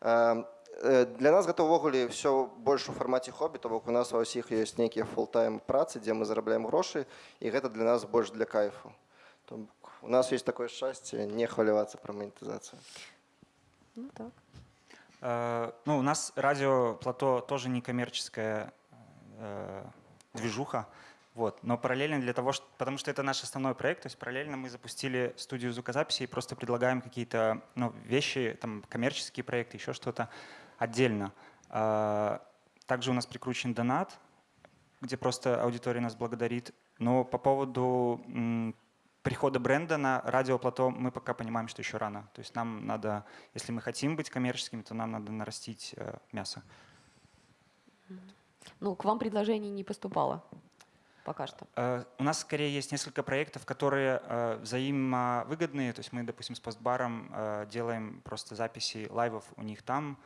Э, э, для нас гэта ўвогуле все больш у фармаце хобі то бок у нас ва ўсіх ёсць нейкія фултайм працы дзе мы зарабляем грошы і гэта для нас больш для кайфу То бок у нас есть такое шчасце не хвалявацца пра манетызацыю Ну так. Э, Ну, у нас радио Плато тоже не коммерческая э, движуха, вот. Но параллельно для того, что, потому что это наш основной проект, то есть параллельно мы запустили студию звукозаписи и просто предлагаем какие-то ну, вещи, там коммерческие проекты, еще что-то отдельно. А, Также у нас прикручен донат, где просто аудитория нас благодарит. Но по поводу прихода бренда на радио Плато мы пока понимаем, что еще рано. То есть нам надо, если мы хотим быть коммерческими, то нам надо нарастить э, мясо. Ну, к вам предложений не поступало пока что. Э, У нас скорее есть несколько проектов, которые э, взаимовыгодные. То есть мы, допустим, с постбаром делаем просто записи лайвов у них там.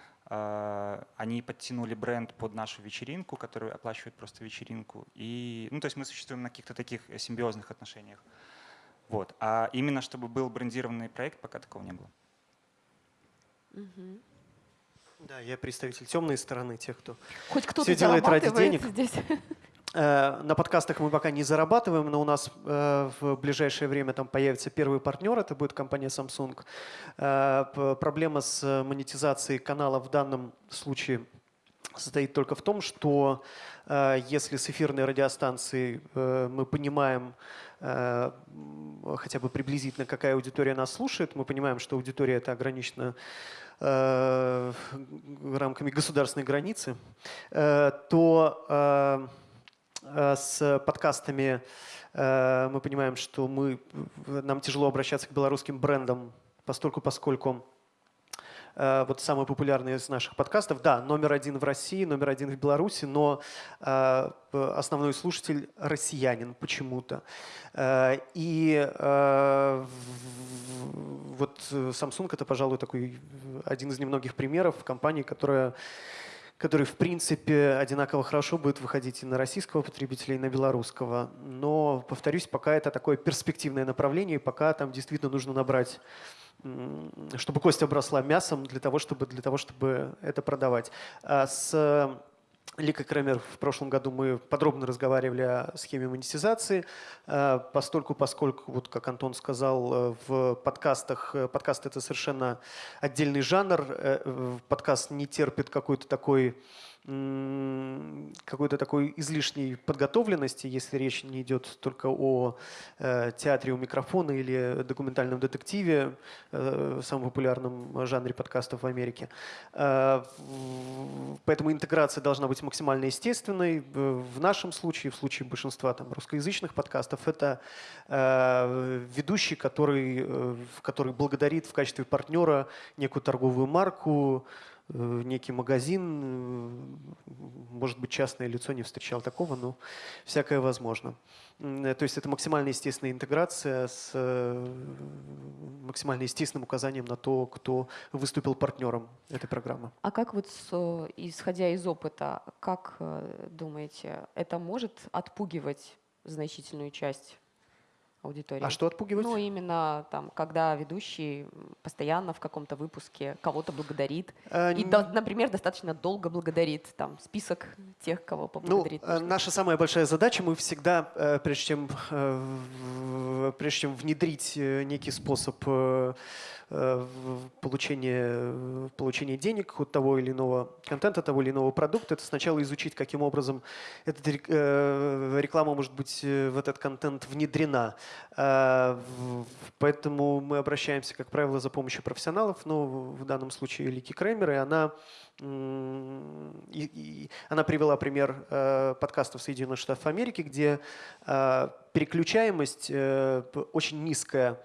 Они подтянули бренд под нашу вечеринку, который оплачивает просто вечеринку. И, ну, то есть мы существуем на каких-то таких симбиозных отношениях. Вот. А именно чтобы был брендированный проект, пока такого не было. Да, я представитель темной стороны, тех, кто Хоть кто-то Всё делает ради денег. здесь. Э, На подкастах мы пока не зарабатываем, но у нас э, в ближайшее время там появится первый партнер, это будет компания Samsung. Э, Проблема с монетизацией канала в данном случае состоит только в том, что э, если с эфирной радиостанции э, мы понимаем э, хотя бы приблизительно, какая аудитория нас слушает, мы понимаем, что аудитория это ограничена рамками государственной границы, то с подкастами мы понимаем, что мы, нам тяжело обращаться к белорусским брендам, постольку, поскольку вот самый популярный из наших подкастов, да, номер один в России, номер один в Беларуси, но э, основной слушатель россиянин почему-то. Э, И э, вот э, Samsung это, пожалуй, такой один из немногих примеров компании, которая который, в принципе, одинаково хорошо будет выходить и на российского потребителя, и на белорусского. Но, повторюсь, пока это такое перспективное направление, пока там действительно нужно набрать чтобы кость обросла мясом для того, чтобы, для того, чтобы это продавать. А с Лика Кремер, в прошлом году мы подробно разговаривали о схеме монетизации, э, постольку, поскольку, вот как Антон сказал, э, в подкастах, э, подкаст это совершенно отдельный жанр, подкаст не терпит какой-то такой какой-то такой излишней подготовленности, если речь не идет только о э, театре у микрофона или документальном детективе, э, самом популярном жанре подкастов в Америке. Э, поэтому интеграция должна быть максимально естественной. В нашем случае, в случае большинства там, русскоязычных подкастов, это э, ведущий, который, э, который благодарит в качестве партнера некую торговую марку, Э, некий магазин, э, может быть, частное лицо не встречал такого, но всякое возможно. Э, то есть это максимально естественная интеграция с максимально естественным указанием на то, кто выступил партнером этой программы. А как вот, исходя из опыта, как думаете, это может отпугивать значительную часть аудитории. А что отпугивать? Ну, именно там, когда ведущий постоянно в каком-то выпуске кого-то благодарит. А, и, до, например, достаточно долго благодарит. Там список тех, кого поблагодарит. Ну, наша самая большая задача, мы всегда, э, прежде чем, э, прежде чем внедрить некий способ Э, получение, получение денег от того или иного контента, того или иного продукта, это сначала изучить, каким образом эта э, реклама может быть э, в этот контент внедрена. Поэтому мы обращаемся, как правило, за помощью профессионалов, но в данном случае Лики Кремер, и она и, и она привела пример э, подкастов Соединенных Штатов Америки, где э, переключаемость э, очень низкая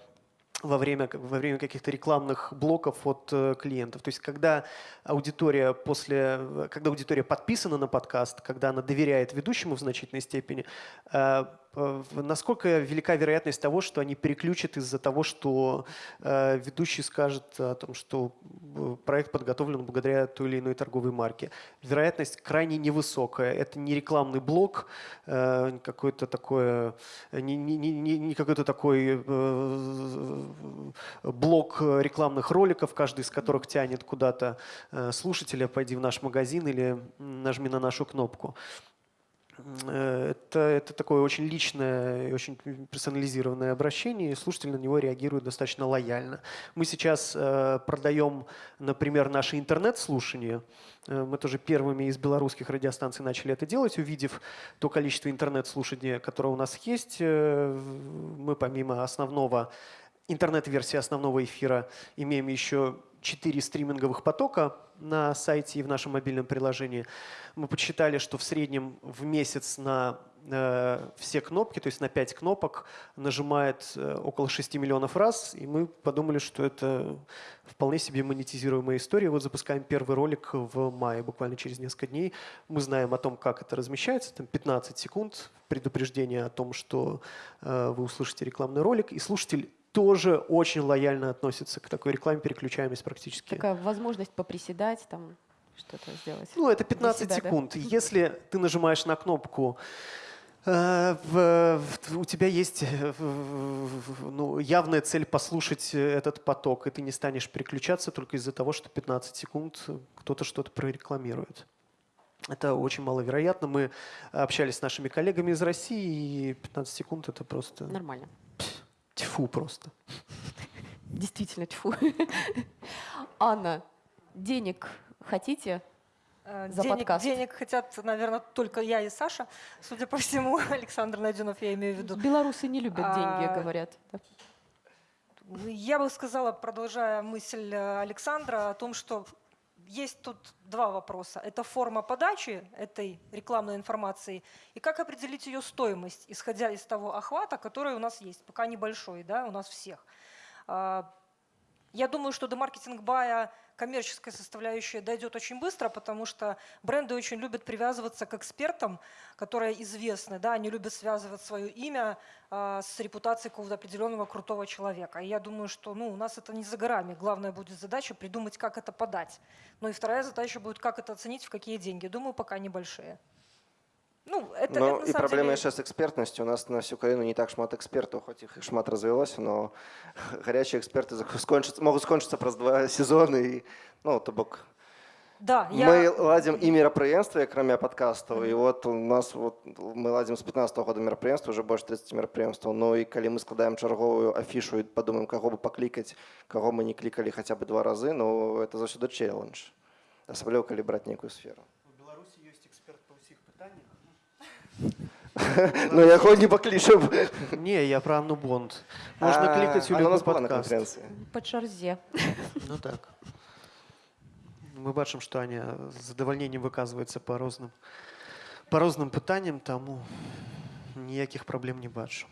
во время, во время каких-то рекламных блоков от э, клиентов. То есть когда аудитория после, когда аудитория подписана на подкаст, когда она доверяет ведущему в значительной степени, э, насколько велика вероятность того, что они переключат из-за того, что э, ведущий скажет о том, что э, проект подготовлен благодаря той или иной торговой марке. Вероятность крайне невысокая. Это не рекламный блок, э, какой-то такой, не, не, не, не какой-то такой блок рекламных роликов, каждый из которых тянет куда-то слушателя, пойди в наш магазин или нажми на нашу кнопку. Э, это, это такое очень личное и очень персонализированное обращение, и слушатель на него реагирует достаточно лояльно. Мы сейчас э, продаем, например, наши интернет-слушания. Э, мы тоже первыми из белорусских радиостанций начали это делать, увидев то количество интернет-слушаний, которое у нас есть. Э, мы помимо основного интернет-версии основного эфира имеем еще четыре стриминговых потока на сайте и в нашем мобильном приложении. Мы подсчитали, что в среднем в месяц на э, все кнопки, то есть на 5 кнопок, нажимает э, около 6 миллионов раз, и мы подумали, что это вполне себе монетизируемая история. Вот запускаем первый ролик в мае, буквально через несколько дней. Мы знаем о том, как это размещается, там 15 секунд предупреждение о том, что э, вы услышите рекламный ролик, и слушатель тоже очень лояльно относится к такой рекламе, переключаемость практически. Такая возможность поприседать, там что-то сделать. Ну, это 15 себя, секунд. Да? Если ты нажимаешь на кнопку, э, в, в, у тебя есть э, ну, явная цель послушать этот поток, и ты не станешь переключаться только из-за того, что 15 секунд кто-то что-то прорекламирует. Это очень маловероятно. Мы общались с нашими коллегами из России, и 15 секунд это просто... Нормально. Тьфу просто. Действительно тьфу. Анна, денег хотите? Э, за денег, подкаст. денег хотят, наверное, только я и Саша. Судя по всему, Александр Найденов, я имею в виду. Белорусы не любят а, деньги, говорят. Я бы сказала, продолжая мысль э, Александра, о том, что есть тут два вопроса. Это форма подачи этой рекламной информации и как определить ее стоимость, исходя из того охвата, который у нас есть, пока небольшой, да, у нас всех. А, я думаю, что до маркетинг бая коммерческая составляющая дойдет очень быстро, потому что бренды очень любят привязываться к экспертам, которые известны. Да, они любят связывать свое имя э, с репутацией какого-то определенного крутого человека. И я думаю, что ну, у нас это не за горами. Главная будет задача придумать, как это подать. Ну и вторая задача будет, как это оценить, в какие деньги. Думаю, пока небольшие. Ну, это, ну, это, і праблема деле... яшчэ з экспертнасцю у нас на всю краіну не так шмат экспертаў хоць іх шмат развілося но гарячыя эксперты скончацца могуць скончыцца праз два сезоны і ну то бок Да, я... Мы ладим и мерапрыемствы акрамя падкастаў і вот у нас вот мы ладзім з 15 -го года мерапрыемства уже больш 30 мерапрыемстваў Ну і калі мы складаем чарговую афішу і падумаем каго бы паклікаць каго мы не клікалі хаця бы два разы ну это заўсёды челлендж асабліва калі браць нейкую сферу Ну яго не паклічам не я про Анну Бонд можна А, клікаць у она у любы нас была на падкаст канферэнцыі По Чарзе. ну так мы бачым што Аня з задавальненнем выказваецца па розным па розным пытанням таму ніякіх праблем не бачу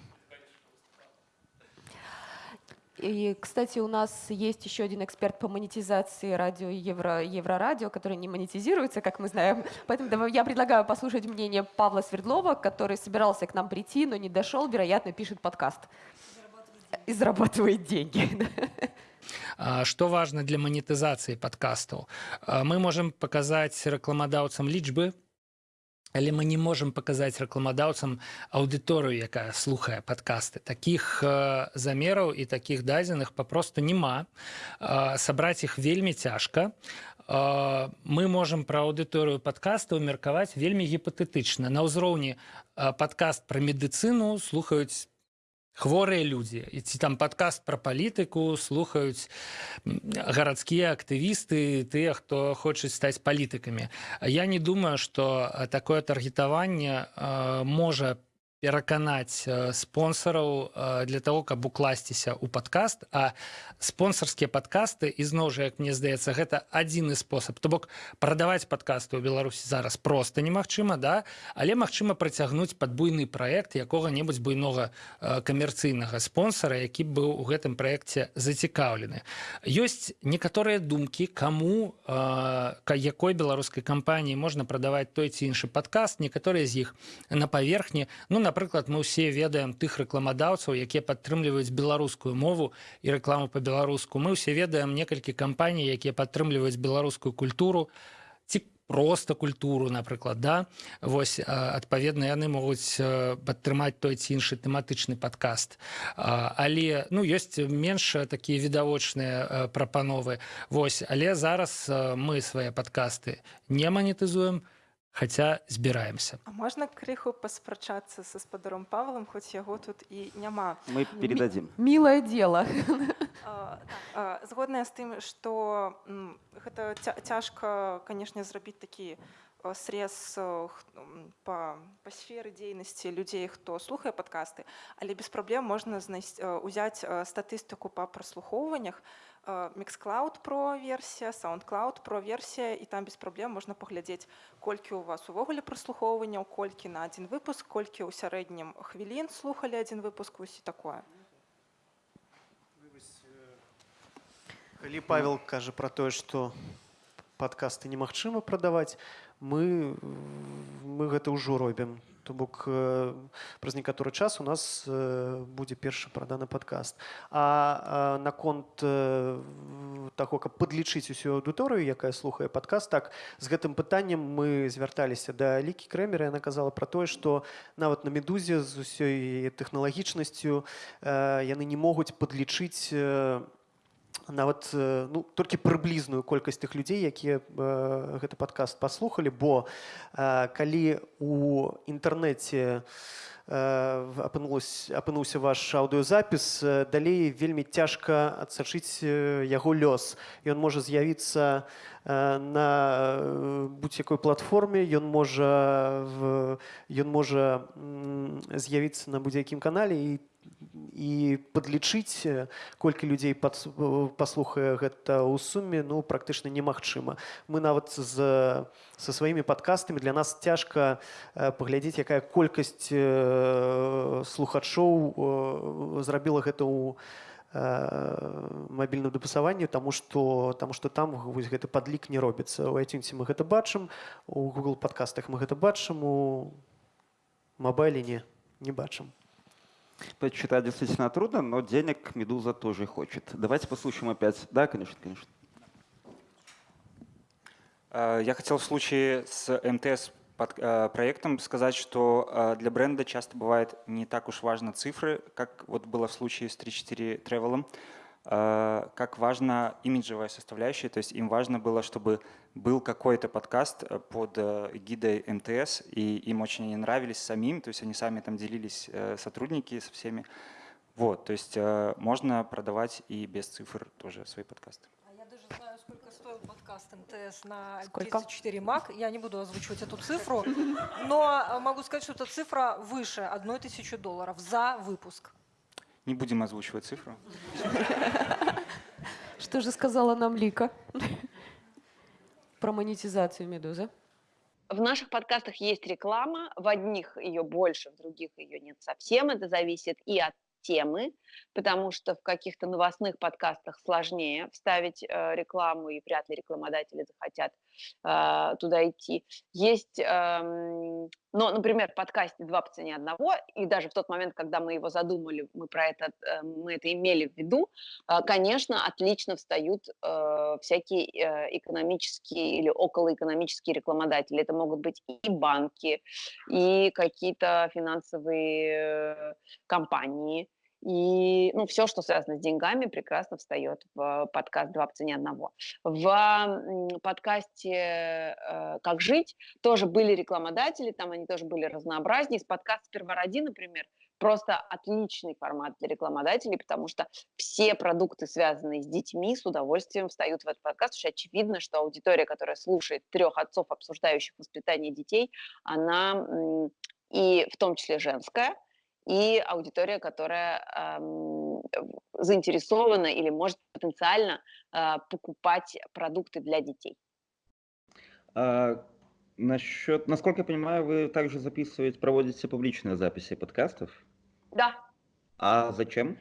И, кстати, у нас есть еще один эксперт по монетизации радио Евро, Еврорадио, который не монетизируется, как мы знаем. Поэтому я предлагаю послушать мнение Павла Свердлова, который собирался к нам прийти, но не дошел, вероятно, пишет подкаст. И зарабатывает деньги. А, Что важно для монетизации подкастаў? А, Мы можем показать рекламодавцам лічбы, але мы не можем показаць рэкламадаўцам аўдыторыю якая слухае падкасты. Таких э, замераў і таких дадзеных папросту няма. Э, сабраць іх вельмі цяжка. Э, мы можем пра аўдыторыю падкастаў меркаваць вельмі гіпатэтычна. На ўзроўні э, падкаст пра медыцыну слухаюць хворыя людзі. І ці там падкаст пра палітыку слухаюць гарадскія актывісты тыя хто хочуць стаць палітыкамі. Я не думаю что такое таргетаванне можа пераканаць э, спонсораў э, для того каб укласціся ў падкаст. А спонсорскія падкасты ізноў жа як мне здаецца гэта адзіны спосаб. То бок прадаваць падкасты ў беларусі зараз просто немагчыма да? Але магчыма працягнуць пад буйны праект якога-небудзь буйнога э, камерцыйнага спонсора які быў у гэтым праекце зацікаўлены. Ёсць некаторыя думкі каму э, якой беларускай кампаніі можна прадаваць той ці іншы падкаст некаторыя з іх на паверхні ну напрыклад мы ўсе ведаем тых рэкламадаўцаў якія падтрымліваюць беларускую мову і рэкламу по-беларуску мы ўсе ведаем некалькі кампаній якія падтрымліваюць беларускую культуру ці просто культуру напрыклад да? Вось а, адпаведна яны могуць падтрымаць той ці іншы тэматычны падкаст А, але ну ёсць менш такія відавочныя прапановы вось але зараз мы свае падкасты не манетызуем хаця збіраемся А можна крыху паспрачацца са спадаром Павлам, хоць яго тут і няма. Мы передадим. Милое дело. А, так, Згодная з тым, што гэта ця- цяжка, канешне, зрабіць такі срез а, х- м, па, па сферы дзейнасці людзей, хто слухае падкасты, але без праблем можна знайсці, а, узяць а, статыстыку па праслухоўваннях, а, Mixcloud про версія, SoundCloud про версія і там без праблем можна паглядзець, колькі ў вас увогуле праслухоўванняў, колькі на адзін выпуск, колькі ў сярэднім хвілін слухалі адзін выпуск усі такое. калі павел кажа про тое что подкасты немагчыма прадаваць Мы мы гэта ўжо робім. То бок э, праз некаторы час у нас э, будзе першы праданы падкаст. А, наконт э, таго каб падлічыць усю аўдыторыю якая слухае падкаст так з гэтым пытаннем мы звярталіся да лікі крэмера яна казала пра тое што нават на медузе з усёй тэхналагічнасцю яны не могуць падлічыць нават э, ну, толькі прыблізную колькасць тых людзей якія э, гэты падкаст паслухалі бо э, калі у інтэрнэце э, апынулась апынуўся ваш аўдыёзапіс э, далей вельмі цяжка адсачыць э, яго лёс ён можа з'явіцца э, на э, будь-якой платформе ён можа в- ён можа м, з'явіцца на будзе-якім канале і і падлічыць э, колькі людзей пад, паслухае гэта ў суме ну практычна немагчыма мы нават з са сваімі падкастамі для нас цяжка э, паглядзець якая колькасць э, слухачоў э, зрабіла гэта ў мабільным дапасаванні таму што таму што там вось гэты падлік не робіцца у айцюнсе мы гэта бачым у google падкастах мы гэта бачым у мабайле не не бачым Почитать действительно трудно, но денег Медуза тоже хочет. Давайте послушаем опять. Да, конечно, конечно. Э, Я хотел в случае с МТС под- э, проектом сказать, что э, для бренда часто бывает не так уж важно цифры, как вот было в случае с 3-4 Travel, как важна имиджевая составляющая, то есть им важно было, чтобы был какой-то подкаст э, под э, гидой МТС, и им очень они нравились самим, то есть они сами там делились, э, сотрудники со всеми. Вот, то есть можно продавать и без цифр тоже свои подкасты. А я даже знаю, сколько стоил подкаст МТС на Сколько? 34 МАК. Я не буду озвучивать эту цифру, но могу сказать, что эта цифра выше 1 тысячи долларов за выпуск. Не будем озвучивать цифру. Что же сказала нам Лика про монетизацию «Медузы»? В наших подкастах есть реклама, в одних ее больше, в других ее нет совсем. Это зависит и от темы, потому что в каких-то новостных подкастах сложнее вставить э, рекламу, и вряд ли рекламодатели захотят э, туда идти. Есть, э, но, например, подкасте «Два по цене одного», и даже в тот момент, когда мы его задумали, мы про это, э, мы это имели в виду, э, конечно, отлично встают э, всякие э, экономические или околоэкономические рекламодатели. Это могут быть и банки, и какие-то финансовые э, компании, и ну, все, что связано с деньгами, прекрасно встает в подкаст «Два по цене одного». В подкасте э, «Как жить» тоже были рекламодатели, там они тоже были разнообразнее. Из подкаста «Сперва роди», например, просто отличный формат для рекламодателей, потому что все продукты, связанные с детьми, с удовольствием встают в этот подкаст, потому очевидно, что аудитория, которая слушает трех отцов, обсуждающих воспитание детей, она и в том числе женская – и аудитория, которая эм, заинтересована или может потенциально э, покупать продукты для детей. А, насчет, насколько я понимаю, вы также записываете, проводите публичные записи подкастов? Да. А зачем?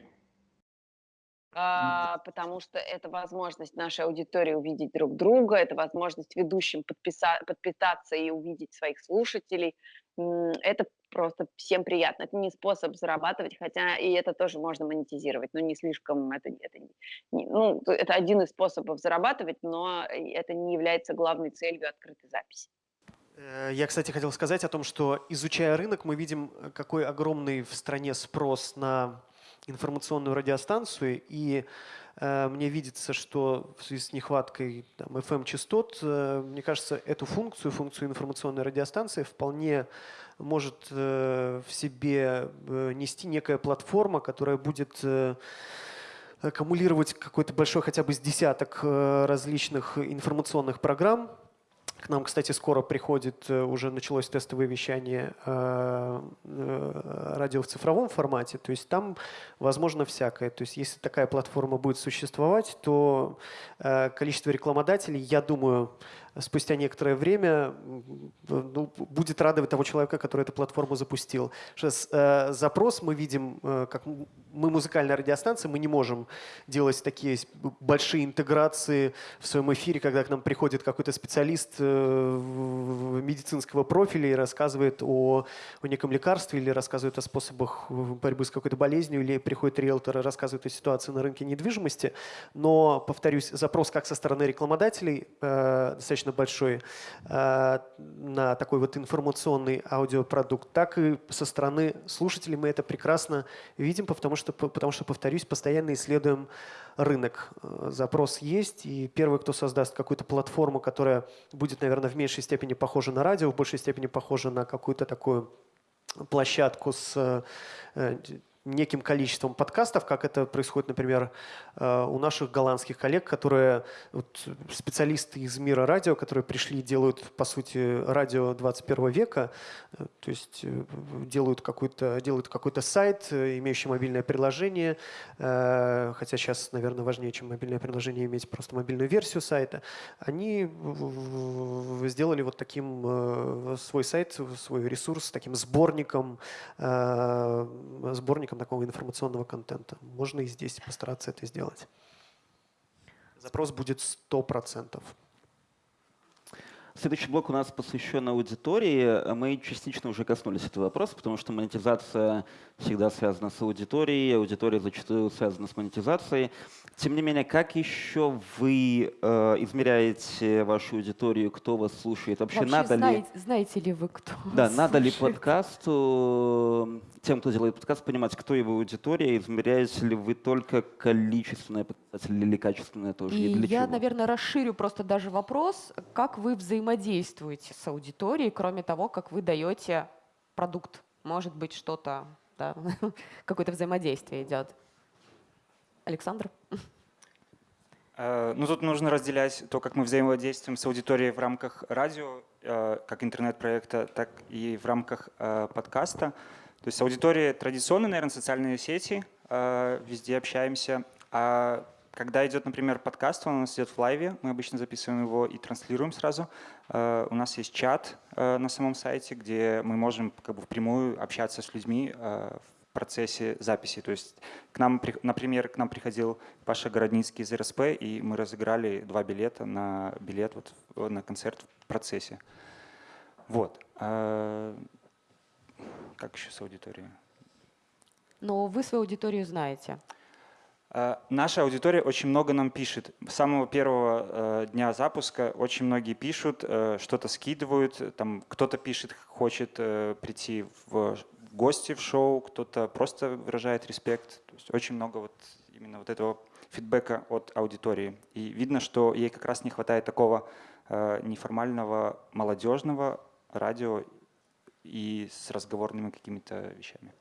А, потому что это возможность нашей аудитории увидеть друг друга, это возможность ведущим подписа- подписаться и увидеть своих слушателей. Это просто всем приятно. Это не способ зарабатывать, хотя и это тоже можно монетизировать, но не слишком, это, это, не, ну, это один из способов зарабатывать, но это не является главной целью открытой записи. Э, я, кстати, хотел сказать о том, что изучая рынок, мы видим, э, какой огромный в стране спрос на информационную радиостанцию, и э, мне видится, что в связи с нехваткой FM-частот, э, мне кажется, эту функцию, функцию информационной радиостанции вполне может э, в себе э, нести некая платформа, которая будет э, аккумулировать какой-то большой хотя бы с десяток различных информационных программ, к нам, кстати, скоро приходит, уже началось тестовое вещание радио в цифровом формате. То есть там возможно всякое. То есть если такая платформа будет существовать, то количество рекламодателей, я думаю, спустя некоторое время ну, будет радовать того человека, который эту платформу запустил. Сейчас э, запрос мы видим, э, как мы музыкальная радиостанция, мы не можем делать такие большие интеграции в своем эфире, когда к нам приходит какой-то специалист э, медицинского профиля и рассказывает о, о неком лекарстве или рассказывает о способах борьбы с какой-то болезнью, или приходит риэлтор и рассказывает о ситуации на рынке недвижимости. Но, повторюсь, запрос как со стороны рекламодателей э, достаточно достаточно большой э, на такой вот информационный аудиопродукт, так и со стороны слушателей мы это прекрасно видим, потому что, потому что повторюсь, постоянно исследуем рынок. Э, запрос есть, и первый, кто создаст какую-то платформу, которая будет, наверное, в меньшей степени похожа на радио, в большей степени похожа на какую-то такую площадку с э, неким количеством подкастов, как это происходит, например, э, у наших голландских коллег, которые вот, специалисты из мира радио, которые пришли делают, по сути, радио 21 века, э, то есть э, делают какой-то делают какой-то сайт, имеющий мобильное приложение, хотя сейчас, наверное, важнее, чем мобильное приложение, иметь просто мобильную версию сайта. Они сделали вот таким свой сайт, свой ресурс, таким сборником, сборником такого информационного контента. Можно и здесь постараться это сделать. Запрос будет 100%. Следующий блок у нас посвящен аудитории. Мы частично уже коснулись этого вопроса, потому что монетизация всегда связана с аудиторией, аудитория зачастую связана с монетизацией. Тем не менее, как еще вы э, измеряете вашу аудиторию, кто вас слушает? Вообще, Вообще надо знаете, ли, знаете ли вы, кто да, надо ли слушает? подкасту, тем, кто делает подкаст, понимать, кто его аудитория, измеряете ли вы только количественные показатели или качественные тоже? И для я, чего? наверное, расширю просто даже вопрос, как вы взаимодействуете с аудиторией, кроме того, как вы даете продукт. Может быть, что-то, да, какое-то взаимодействие идет. Александр? Э, Ну, тут нужно разделять то, как мы взаимодействуем с аудиторией в рамках радио, э, как интернет-проекта, так и в рамках э, подкаста. То есть аудитория традиционная, наверное, социальные сети, везде общаемся. А когда идет, например, подкаст, он у нас идет в лайве, мы обычно записываем его и транслируем сразу. Э, У нас есть чат э, на самом сайте, где мы можем как бы впрямую общаться с людьми э, в процессе записи. То есть, к нам, при- например, к нам приходил Паша Городницкий из РСП, и мы разыграли два билета на билет вот, на концерт в процессе. Вот. Как еще с аудиторией? Но вы свою аудиторию знаете. А, Наша аудитория очень много нам пишет. С самого первого э, дня запуска очень многие пишут, э, что-то скидывают. Там кто-то пишет, хочет э, прийти в гости в шоу, кто-то просто выражает респект. То есть очень много вот именно вот этого фидбэка от аудитории. И видно, что ей как раз не хватает такого э, неформального молодежного радио и с разговорными какими-то вещами.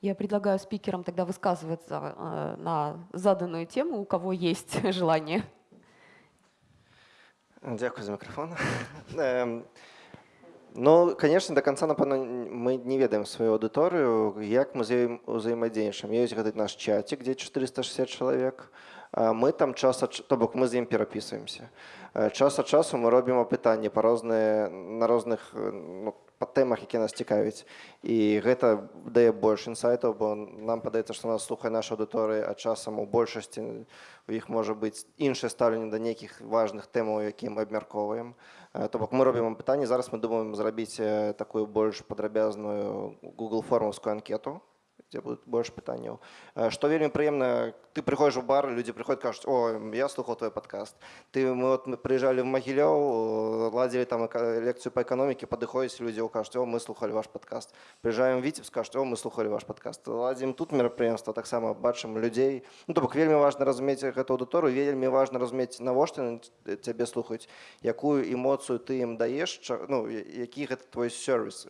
Я предлагаю спикерам тогда высказываться э, на заданную тему, у кого есть желание. Дякую за мікрофон. Ем, Ну, конечно, до конца, напевно, мы не ведаем свою аудиторию, як мы взаим- взаимодействуем. Есть этот наш чатик, где 460 человек. А Мы там час ад, ч- то бок мы з ім перапісваемся. Е, Час ад часу мы робім апытанні па розныя на розных е, ну, па тэмах, які нас цікавяць. І гэта дае больш інсайтаў, бо нам падаецца, што нас слухае наша аўдыторыя, а часам у большасці у іх можа быць іншае стаўленне да нейкіх важных тэмаў, які мы абмяркоўваем. Е, То бок мы робім апытанні, зараз мы думаем зрабіць е, такую больш падрабязную Google формаўскую анкету, дзе будуць больш пытанняў. Э, Што вельмі прыемна, ты прыходзіш у бар, людзі прыходзяць кажуць, о, я слухаў твой падкаст. Ты мы вот мы прыязджалі в Магілёў, э, ладзілі там эка- лекцыю па эканоміке, падыходзяць людзі, кажуць, о, мы слухалі ваш падкаст. Прыязджаем в Віцебск, кажуць, о, мы слухалі ваш падкаст. Ладзім тут мерапрыемства, таксама бачым людзей. Ну, то бок вельмі важна разумець гэту аўдыторыю, вельмі важна разумець, навошта яны ц- цябе слухаюць, якую эмоцыю ты ім даеш, ча- ну, я- які гэта твой сервіс,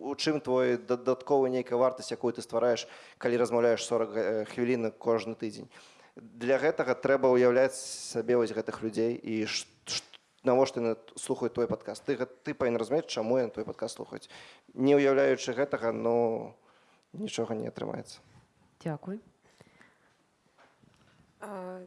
у чым твой дадатковы нейкая вартасць якую ты ствараеш калі размаўляеш 40 га- хвілін кожны тыдзень? Для гэтага трэба ўяўляць сабе вось гэтых людзей і ш- ш- навошта яны слухаюць твой падкаст? Ты ты павінен разумець чаму яны твой падкаст слухаюць. Не ўяўляючы гэтага ну нічога не атрымаецца. Дякую.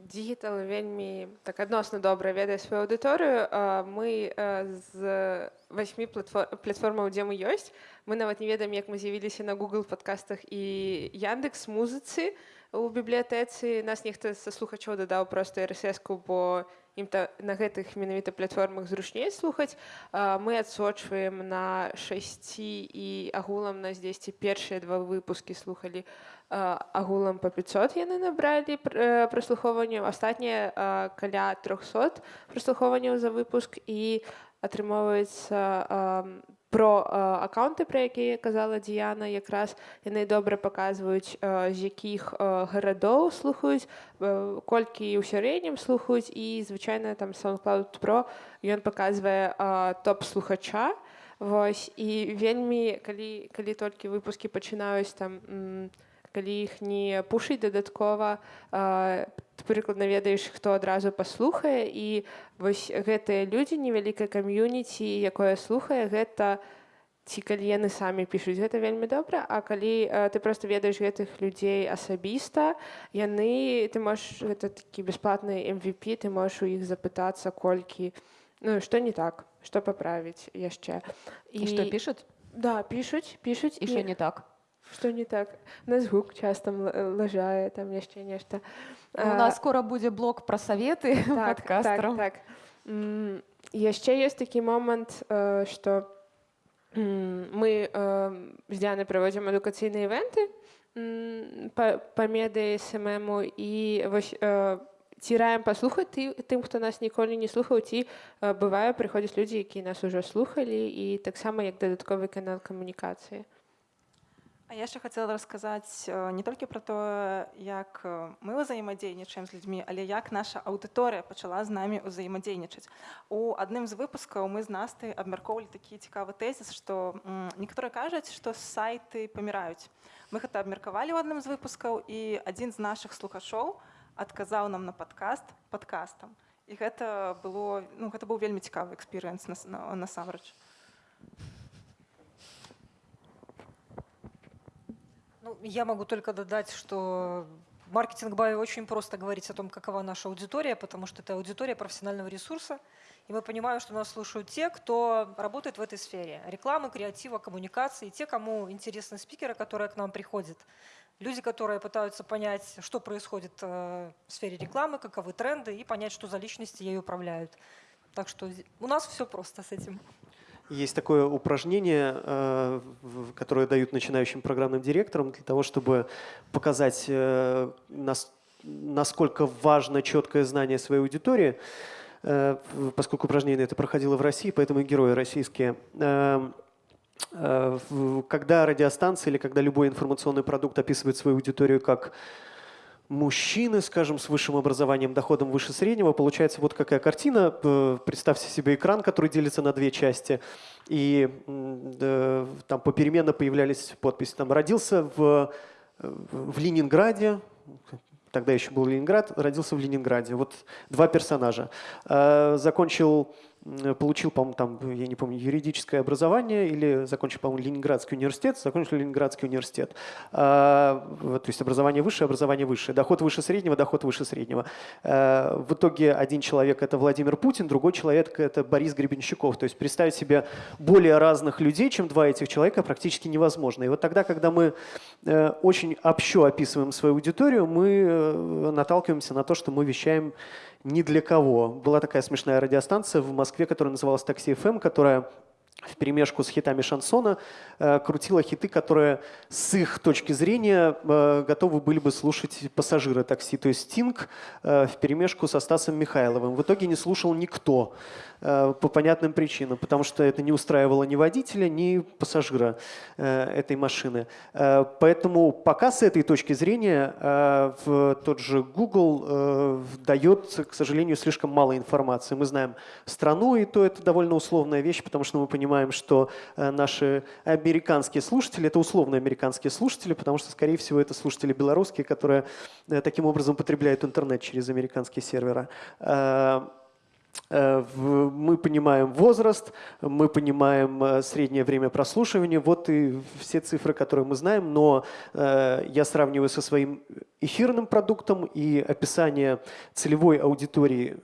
Дігітал вельмі так адносна добра ведае сваю аўдыторыю. А, Мы а, з васьмі платфор- платформаў, дзе мы ёсць. Мы нават не ведаем, як мы з'явіліся на Google падкастах і Яндекс музыцы у бібліятэцы. Нас нехта са слухачоў дадаў проста RSS-ку, бо ім та на гэтых менавіта платформах зручней слухаць. Мы адсочваем на шасці і агулам нас дзесьці першыя два выпускі слухалі агулам па 500 яны набралі э, праслухоўванняў астатнія каля 300 праслухоўванняў за выпуск і атрымоўваецца про а, аккаунты пра якія казала Діяна якраз яны добра паказваюць а, з якіх а, гарадоў слухаюць а, колькі ў сярэднім слухаюць і звычайна там SoundCloud Pro ён паказвае а, топ слухача Вось і вельмі калі калі толькі выпускі пачынаюць там м, калі іх не пушыць дадаткова прыкладна ведаеш хто адразу паслухае і вось гэтыя людзі невялікае кам'юніці якое слухае гэта ці калі яны самі пішуць гэта вельмі добра а калі а, ты просто ведаеш гэтых людзей асабіста яны ты можаш гэта такі бясплатны MVP ты можаш у іх запытацца колькі ну што не так што паправіць яшчэ І што пішуць? да пішуць пішуць І што не так? Што не так? Нас гук часто м- э, лажае, там яшчэ нешта. У нас скоро будзе блок пра саветы так. Так, так. Яшчэ ёсць такі момант што мы з дзяны праводзім адукацыйныя івенты па, медыі смму і вось э, ці раем паслухаць ты, тым хто нас ніколі не слухаў ці бывае прыходзяць людзі якія нас ужо слухалі і таксама як дадатковы канал камунікацыі А я яшчэ хацела расказаць э, не толькі пра тое, як э, мы ўзаемадзейнічаем з людзьмі, але як наша аўдыторыя пачала з намі ўзаемадзейнічаць. У адным з выпускаў мы з насты абмяркоўвалі такі цікавы тэзіс, што некаторыя кажуць, што сайты паміраюць. Мы гэта абмеркавалі ў адным з выпускаў і адзін з нашых слухачоў адказаў нам на падкаст падкастам. І гэта было ну, гэта быў вельмі цікавы эксперыенс насамрэч. На, на Ну, я могу только додать, что маркетинг бае очень просто говорить о том, какова наша аудитория, потому что это аудитория профессионального ресурса, и мы понимаем, что нас слушают те, кто работает в этой сфере. Рекламы, креатива, коммуникации, те, кому интересны спикеры, которые к нам приходят. Люди, которые пытаются понять, что происходит э, в сфере рекламы, каковы тренды, и понять, что за личности ей управляют. Так что у нас все просто с этим. Есть такое упражнение, э, которое дают начинающим программным директорам для того, чтобы показать, э, насколько важно четкое знание своей аудитории, э, поскольку упражнение это проходило в России, поэтому и герои российские. Когда радиостанция или когда любой информационный продукт описывает свою аудиторию как мужчины, скажем, с высшим образованием, доходом выше среднего, получается вот какая картина. Представьте себе экран, который делится на две части. И там попеременно появлялись подписи. Там родился в, в Ленинграде, тогда еще был Ленинград, родился в Ленинграде. Вот два персонажа. А, закончил Э, получил, по-моему, там, я не помню, юридическое образование или закончил, по-моему, Ленинградский университет, закончил Ленинградский университет. А, то есть образование высшее, образование высшее, доход выше среднего, доход выше среднего. А, в итоге один человек – это Владимир Путин, другой человек – это Борис Гребенщиков. То есть представить себе более разных людей, чем два этих человека, практически невозможно. И вот тогда, когда мы э, очень общо описываем свою аудиторию, мы э, наталкиваемся на то, что мы вещаем ни для кого. Была такая смешная радиостанция в Москве, которая называлась «Такси FM», которая в перемешку с хитами шансона э, крутила хиты, которые с их точки зрения э, готовы были бы слушать пассажиры такси. То есть Стинг э, в перемешку со Стасом Михайловым. В итоге не слушал никто. Э, по понятным причинам, потому что это не устраивало ни водителя, ни пассажира э, этой машины. Э, поэтому пока с этой точки зрения в тот же Google дает, к сожалению, слишком мало информации. Мы знаем страну, и то это довольно условная вещь, потому что мы понимаем, что наши американские слушатели – это условные американские слушатели, потому что, скорее всего, это слушатели белорусские, которые таким образом потребляют интернет через американские серверы. Э, мы понимаем возраст, мы понимаем э, среднее время прослушивания, вот и все цифры, которые мы знаем, но э, я сравниваю со своим эфирным продуктом и описание целевой аудитории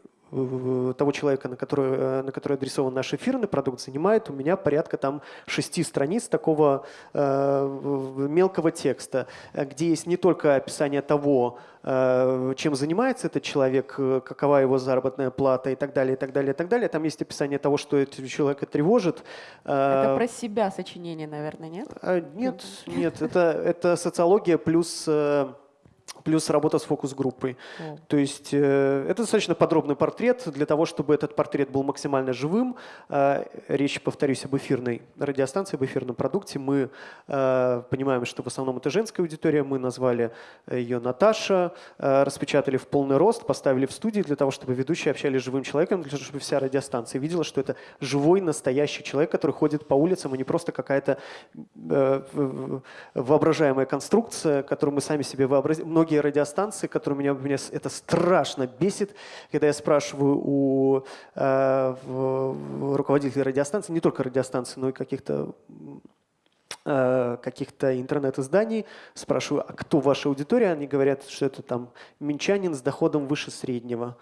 того человека, на который, на который адресован наш эфирный продукт, занимает у меня порядка там шести страниц такого э, мелкого текста, где есть не только описание того, Э, чем занимается этот человек, э, какова его заработная плата и так далее, и так далее, и так далее. Там есть описание того, что этого человека тревожит. Это э, про себя сочинение, наверное, нет? Нет, нет, это, это социология плюс плюс работа с фокус-группой. Mm. То есть э, это достаточно подробный портрет для того, чтобы этот портрет был максимально живым. Э, речь, повторюсь, об эфирной радиостанции, об эфирном продукте. Мы э, понимаем, что в основном это женская аудитория. Мы назвали ее Наташа, э, распечатали в полный рост, поставили в студии для того, чтобы ведущие общались с живым человеком, для того, чтобы вся радиостанция видела, что это живой, настоящий человек, который ходит по улицам, а не просто какая-то э, воображаемая конструкция, которую мы сами себе вообразим. Многие радиостанции, которые меня, меня это страшно бесит, когда я спрашиваю у э, руководителей радиостанции, не только радиостанции, но и каких-то э, каких-то интернет-изданий, спрашиваю, а кто ваша аудитория? Они говорят, что это там минчанин с доходом выше среднего,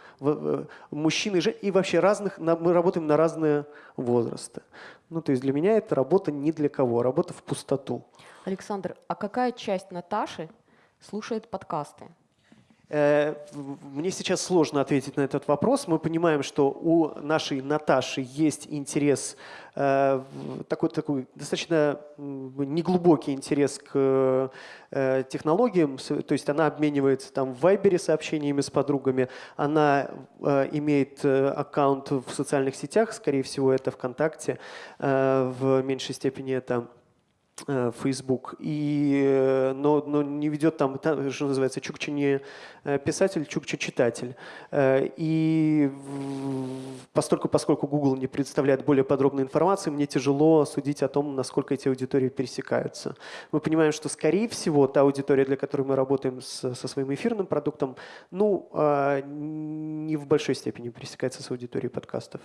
мужчины и вообще разных, мы работаем на разные возрасты. Ну, то есть для меня это работа не для кого, работа в пустоту. Александр, а какая часть Наташи слушает подкасты? Э, мне сейчас сложно ответить на этот вопрос. Мы понимаем, что у нашей Наташи есть интерес, э, такой, такой достаточно неглубокий интерес к э, технологиям. То есть она обменивается там в Вайбере сообщениями с подругами. Она имеет аккаунт в социальных сетях, скорее всего, это ВКонтакте. В меньшей степени это Facebook, и, э, но, но не ведет там, что называется, Чукча не э, писатель, Чукча читатель. И поскольку, поскольку Google не предоставляет более подробной информации, мне тяжело судить о том, насколько эти аудитории пересекаются. Мы понимаем, что, скорее всего, та аудитория, для которой мы работаем с, со своим эфирным продуктом, ну, не в большой степени пересекается с аудиторией подкастов.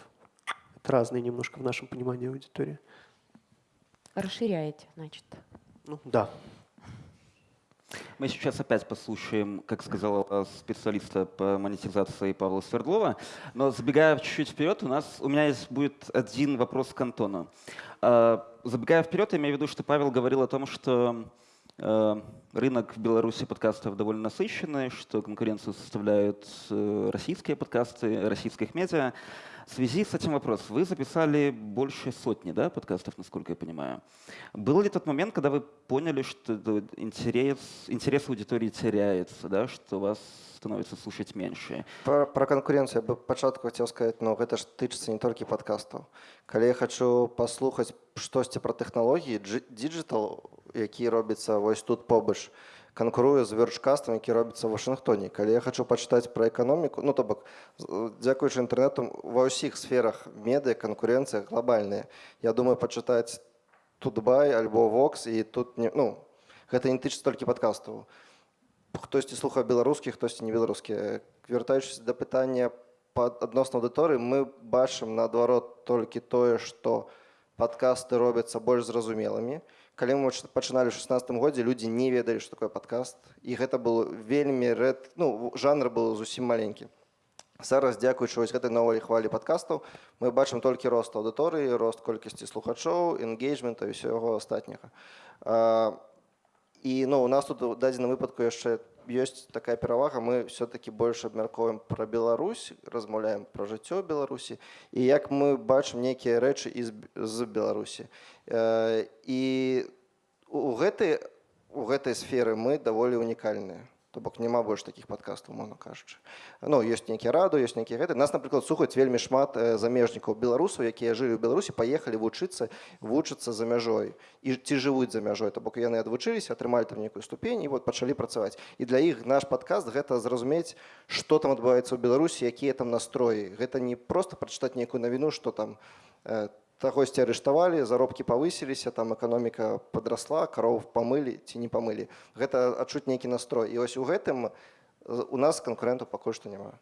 Это разные немножко в нашем понимании аудитории. Расширяете, значит. Ну, да. Мы сейчас опять послушаем, как сказал специалиста по монетизации Павла Свердлова. Но забегая чуть-чуть вперед, у нас у меня есть будет один вопрос к Антону. А, забегая вперед, я имею в виду, что Павел говорил о том, что а, рынок в Беларуси подкастов довольно насыщенный, что конкуренцию составляют э, российские подкасты, российских медиа. В связи с этим вопрос. Вы записали больше сотни да, подкастов, насколько я понимаю. Был ли тот момент, когда вы поняли, что интерес, интерес аудитории теряется, да, что вас становится слушать меньше? Про, про конкуренцию я бы початку хотел сказать, но это ж тычыцца не только подкастов. Когда я хочу послухаць штосьці про технологии, диджитал, які робіцца вось тут побач, канкуруе з верчкастам які робіцца ў Вашынгтоне калі я хочу пачытаць пра эканоміку ну то бок дзякуючы інтэрнэту ва ўсіх сферах медыа канкурэнцыя глобальная я думаю пачытаць тутбай альбо вокс і тут не ну гэта не тычыцца толькі падкастаў хтосьці слухае беларускі хтосьці не беларускі вяртаючыся да пытання пад адносна аўдыторыі мы бачым наадварот толькі тое што падкасты робяцца больш зразумелымі калі мы пачыналі ў 16 годзе людзі не ведалі што такое падкаст. І гэта было вельмі рэд ну жанр был зусім маленькі. Зараз дзякуючы вось гэтай новай хвалі падкастаў мы бачым толькі рост аўдыторыі рост колькасці слухачоў энгейджмента і ўсяго астатняга. І ну у нас тут у дадзеным выпадку яшчэ ёсць такая перавага мы все-таки больш абмяркоўваем пра Беларусь размаўляем пра жыццё беларусі і як мы бачым нейкія рэчы з, з беларусі і у гэтай у гэтай сферы мы даволі унікальныя то бок няма больш такіх падкастаў можна кажучы ну ёсць нейкі раду ёсць нейкі гэты нас напрыклад слухаць вельмі шмат замежнікаў беларусаў якія жылі ў беларусі паехалі вучыцца вучыцца за мяжой і ці жывуць за мяжой то бок яны адвучыліся атрымалі там нейкую ступень і вот пачалі працаваць і для іх наш падкаст гэта зразумець што там адбываецца ў беларусі якія там настроі гэта не просто прачытаць нейкую навіну што там там кагосьці арыштавалі заробкі павысіліся там эканоміка подрасла кароў памылі ці не памылі гэта адчуць нейкі настрой. І вось у гэтым у нас канкуренту пакуль што няма.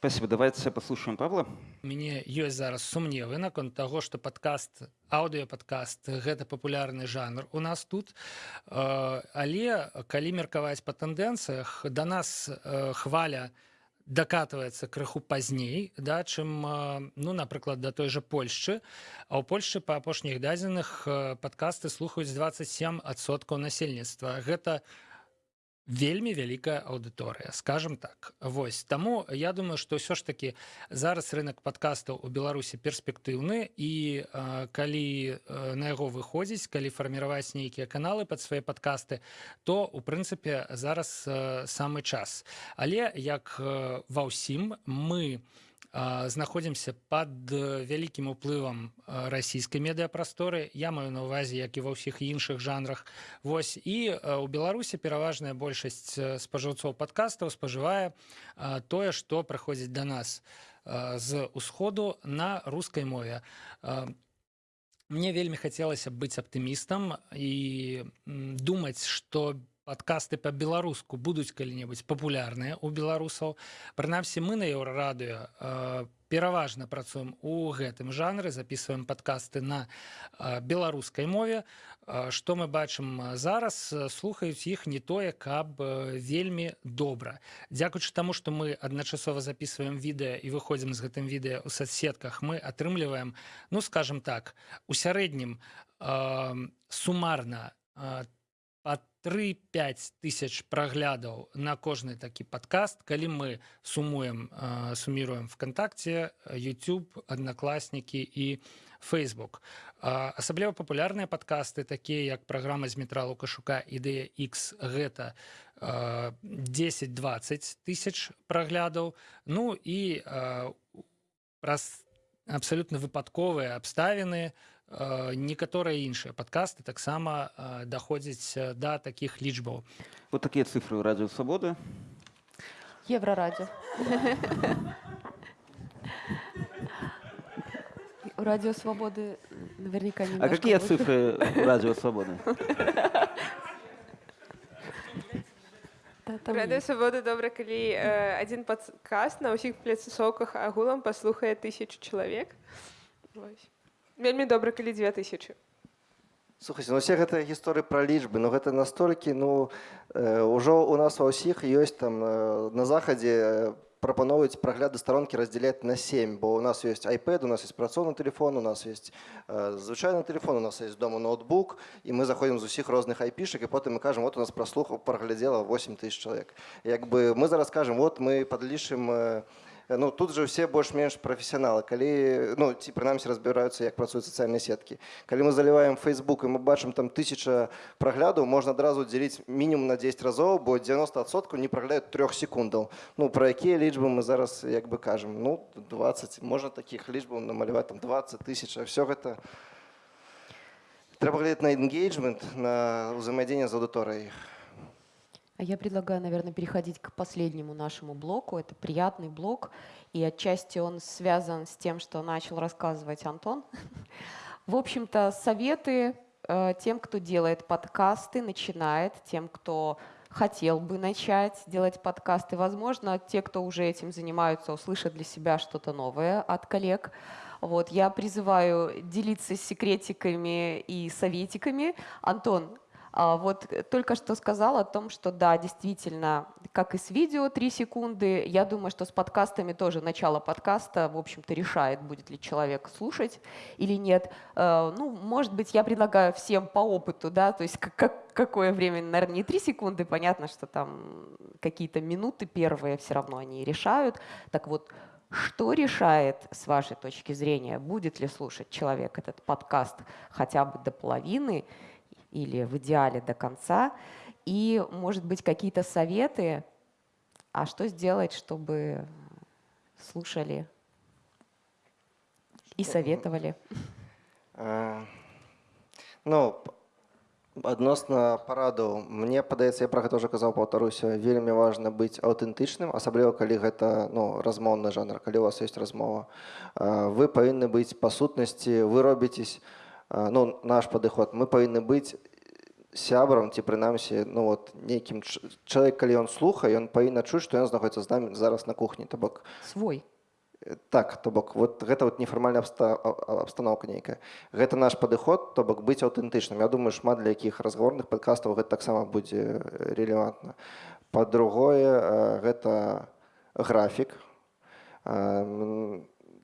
Спасибо. Давайте послушаем павла. Мяне ёсць зараз сумневы наконт таго что подкаст аўдыопадкаст гэта папулярны жанр у нас тут. Але калі меркаваць па тэндэнцыях да нас хваля на дакатваецца крыху пазней да чым ну напрыклад да той жа польшчы а ў польльшы па апошніх дадзеных падкасты слухаюць 27соткаў насельніцтва гэта у вельмі вялікая аўдыторыя скажем так. Вось таму я думаю что ўсё ж таки зараз рынок подкастаў у беларусі перспектыўны і э, калі э, на яго выходзіць калі фарміраваць нейкія каналы под свае подкасты то у прынцыпе зараз э, самы час. Але як э, ва ўсім мы у знаходзімся пад вялікім уплывам расійскай медыяпрасторы я маю на увазе як і ва ўсіх іншых жанрах. Вось. І у беларусі пераважная большасць спажыўцоў падкастаў спажывае тое што праходзіць да нас з усходу на рускай мове. Мне вельмі хацелася быць аптымістам і думаць што без падкасты па-беларуску будуць калі-небудзь папулярныя у беларусаў прынамсі мы на еўрарадыё э, пераважна працуем у гэтым жанры записываем падкасты на э, беларускай мове. Э, што мы бачым зараз слухаюць іх не тое каб вельмі добра. Дзякуючы таму што мы адначасова записываем відэа і выходзім з гэтым відэа у соцсетках мы атрымліваем ну скажем так у сярэднім сумарна па 3-5 тысяч праглядаў на кожны такі падкаст. Калі мы сумуем э, суміруем вконтакте youtube аднакласнікі і facebook А, асабліва папулярныя падкасты такія як праграма з метра лукашука ідэя x гэта 10-20 тысяч праглядаў. Ну і праз абсалютна выпадковыя абставіны некаторыя іншыя падкасты таксама даходзяць да такіх лічбаў Вот такие цифры у Радио Свободы. Еврорадио. У Радио Свободы наверняка А немножко какие выше. цифры у Радио Свободы? Да, там Радыё есть. свабоды добра калі э, адзін падкаст на ўсіх пляцасоках агулам паслухае тысячу чалавек Вось. вельмі добра калі дзве тысячы Слухайте, ну все гэтыя гісторыі пра лічбы ну гэта настолькі ну э, ўжо у нас ва ўсіх ёсць там э, на захадзе э, прапаноўваюць прагляды старонкі раздзяляць на 7 бо у нас ёсць iPad у нас есть працоўны телефон у нас есть э, звычайны телефон у нас есть дома ноутбук і мы заходзім з усіх розных айпішак і потым мы кажам вот у нас праслух праглядзела 8 тысяч чалавек як бы мы зараз кажам вот мы падлічым э, ну тут же все больш-менш прафесіяналы калі ну ці прынамсі разбіраюцца як працуюць сацыяльныя сеткі калі мы заліваем Facebook і мы бачым там тысяча праглядаў можна адразу дзеліць мінімум на 10 разоў бо 90соткаў не праглядаюць трох секундаў ну пра якія лічбы мы зараз як бы кажам ну 20 можна такіх лічбаў намаляваць там 20 тысяч а все гэта трэба глядзець на engagement на ўзаемадзеянне з аўдыторыяй А я предлагаю, наверное, переходить к последнему нашему блоку. Это приятный блок, и отчасти он связан с тем, что начал рассказывать Антон. В общем-то, советы э, тем, кто делает подкасты, начинает, тем, кто хотел бы начать делать подкасты. Возможно, те, кто уже этим занимаются, услышат для себя что-то новое от коллег. Вот, я призываю делиться секретиками и советиками. Антон, а, Вот э, только что сказал о том, что да, действительно, как и с видео 3 секунды, я думаю, что с подкастами тоже начало подкаста, в общем-то, решает, будет ли человек слушать или нет. Э, Ну, может быть, я предлагаю всем по опыту, да, то есть как- какое время, наверное, не 3 секунды, понятно, что там какие-то минуты первые все равно они решают. Так вот, что решает, с вашей точки зрения, будет ли слушать человек этот подкаст хотя бы до половины или в идеале до конца? И, может быть, какие-то советы, а что сделать, чтобы слушали и советовали? Э, Ну, п- адносна парадаў мне падаецца я пра гэта ўжо казаў паўтаруся вельмі важна быць аўтэнтычным асабліва калі гэта ну размоўны жанр калі у вас есть размова Э, вы павінны быць па сутнасці вы робіцесь э, ну наш падыход мы павінны быць сябрам ці прынамсі ну вот нейкім ч- чалавек калі ён слухае ён павінна чуць што ён знаходіцца з намі зараз на кухні то бок Свой. Э, Так, то бок вот гэта вот нефармальная абста- а- а- абстаноўка нейкая. Гэта наш падыход, то бок быць аўтэнтычным. Я думаю, шмат для якіх разгаворных падкастаў гэта таксама будзе э, рэлевантна. Па-другое, э, гэта графік.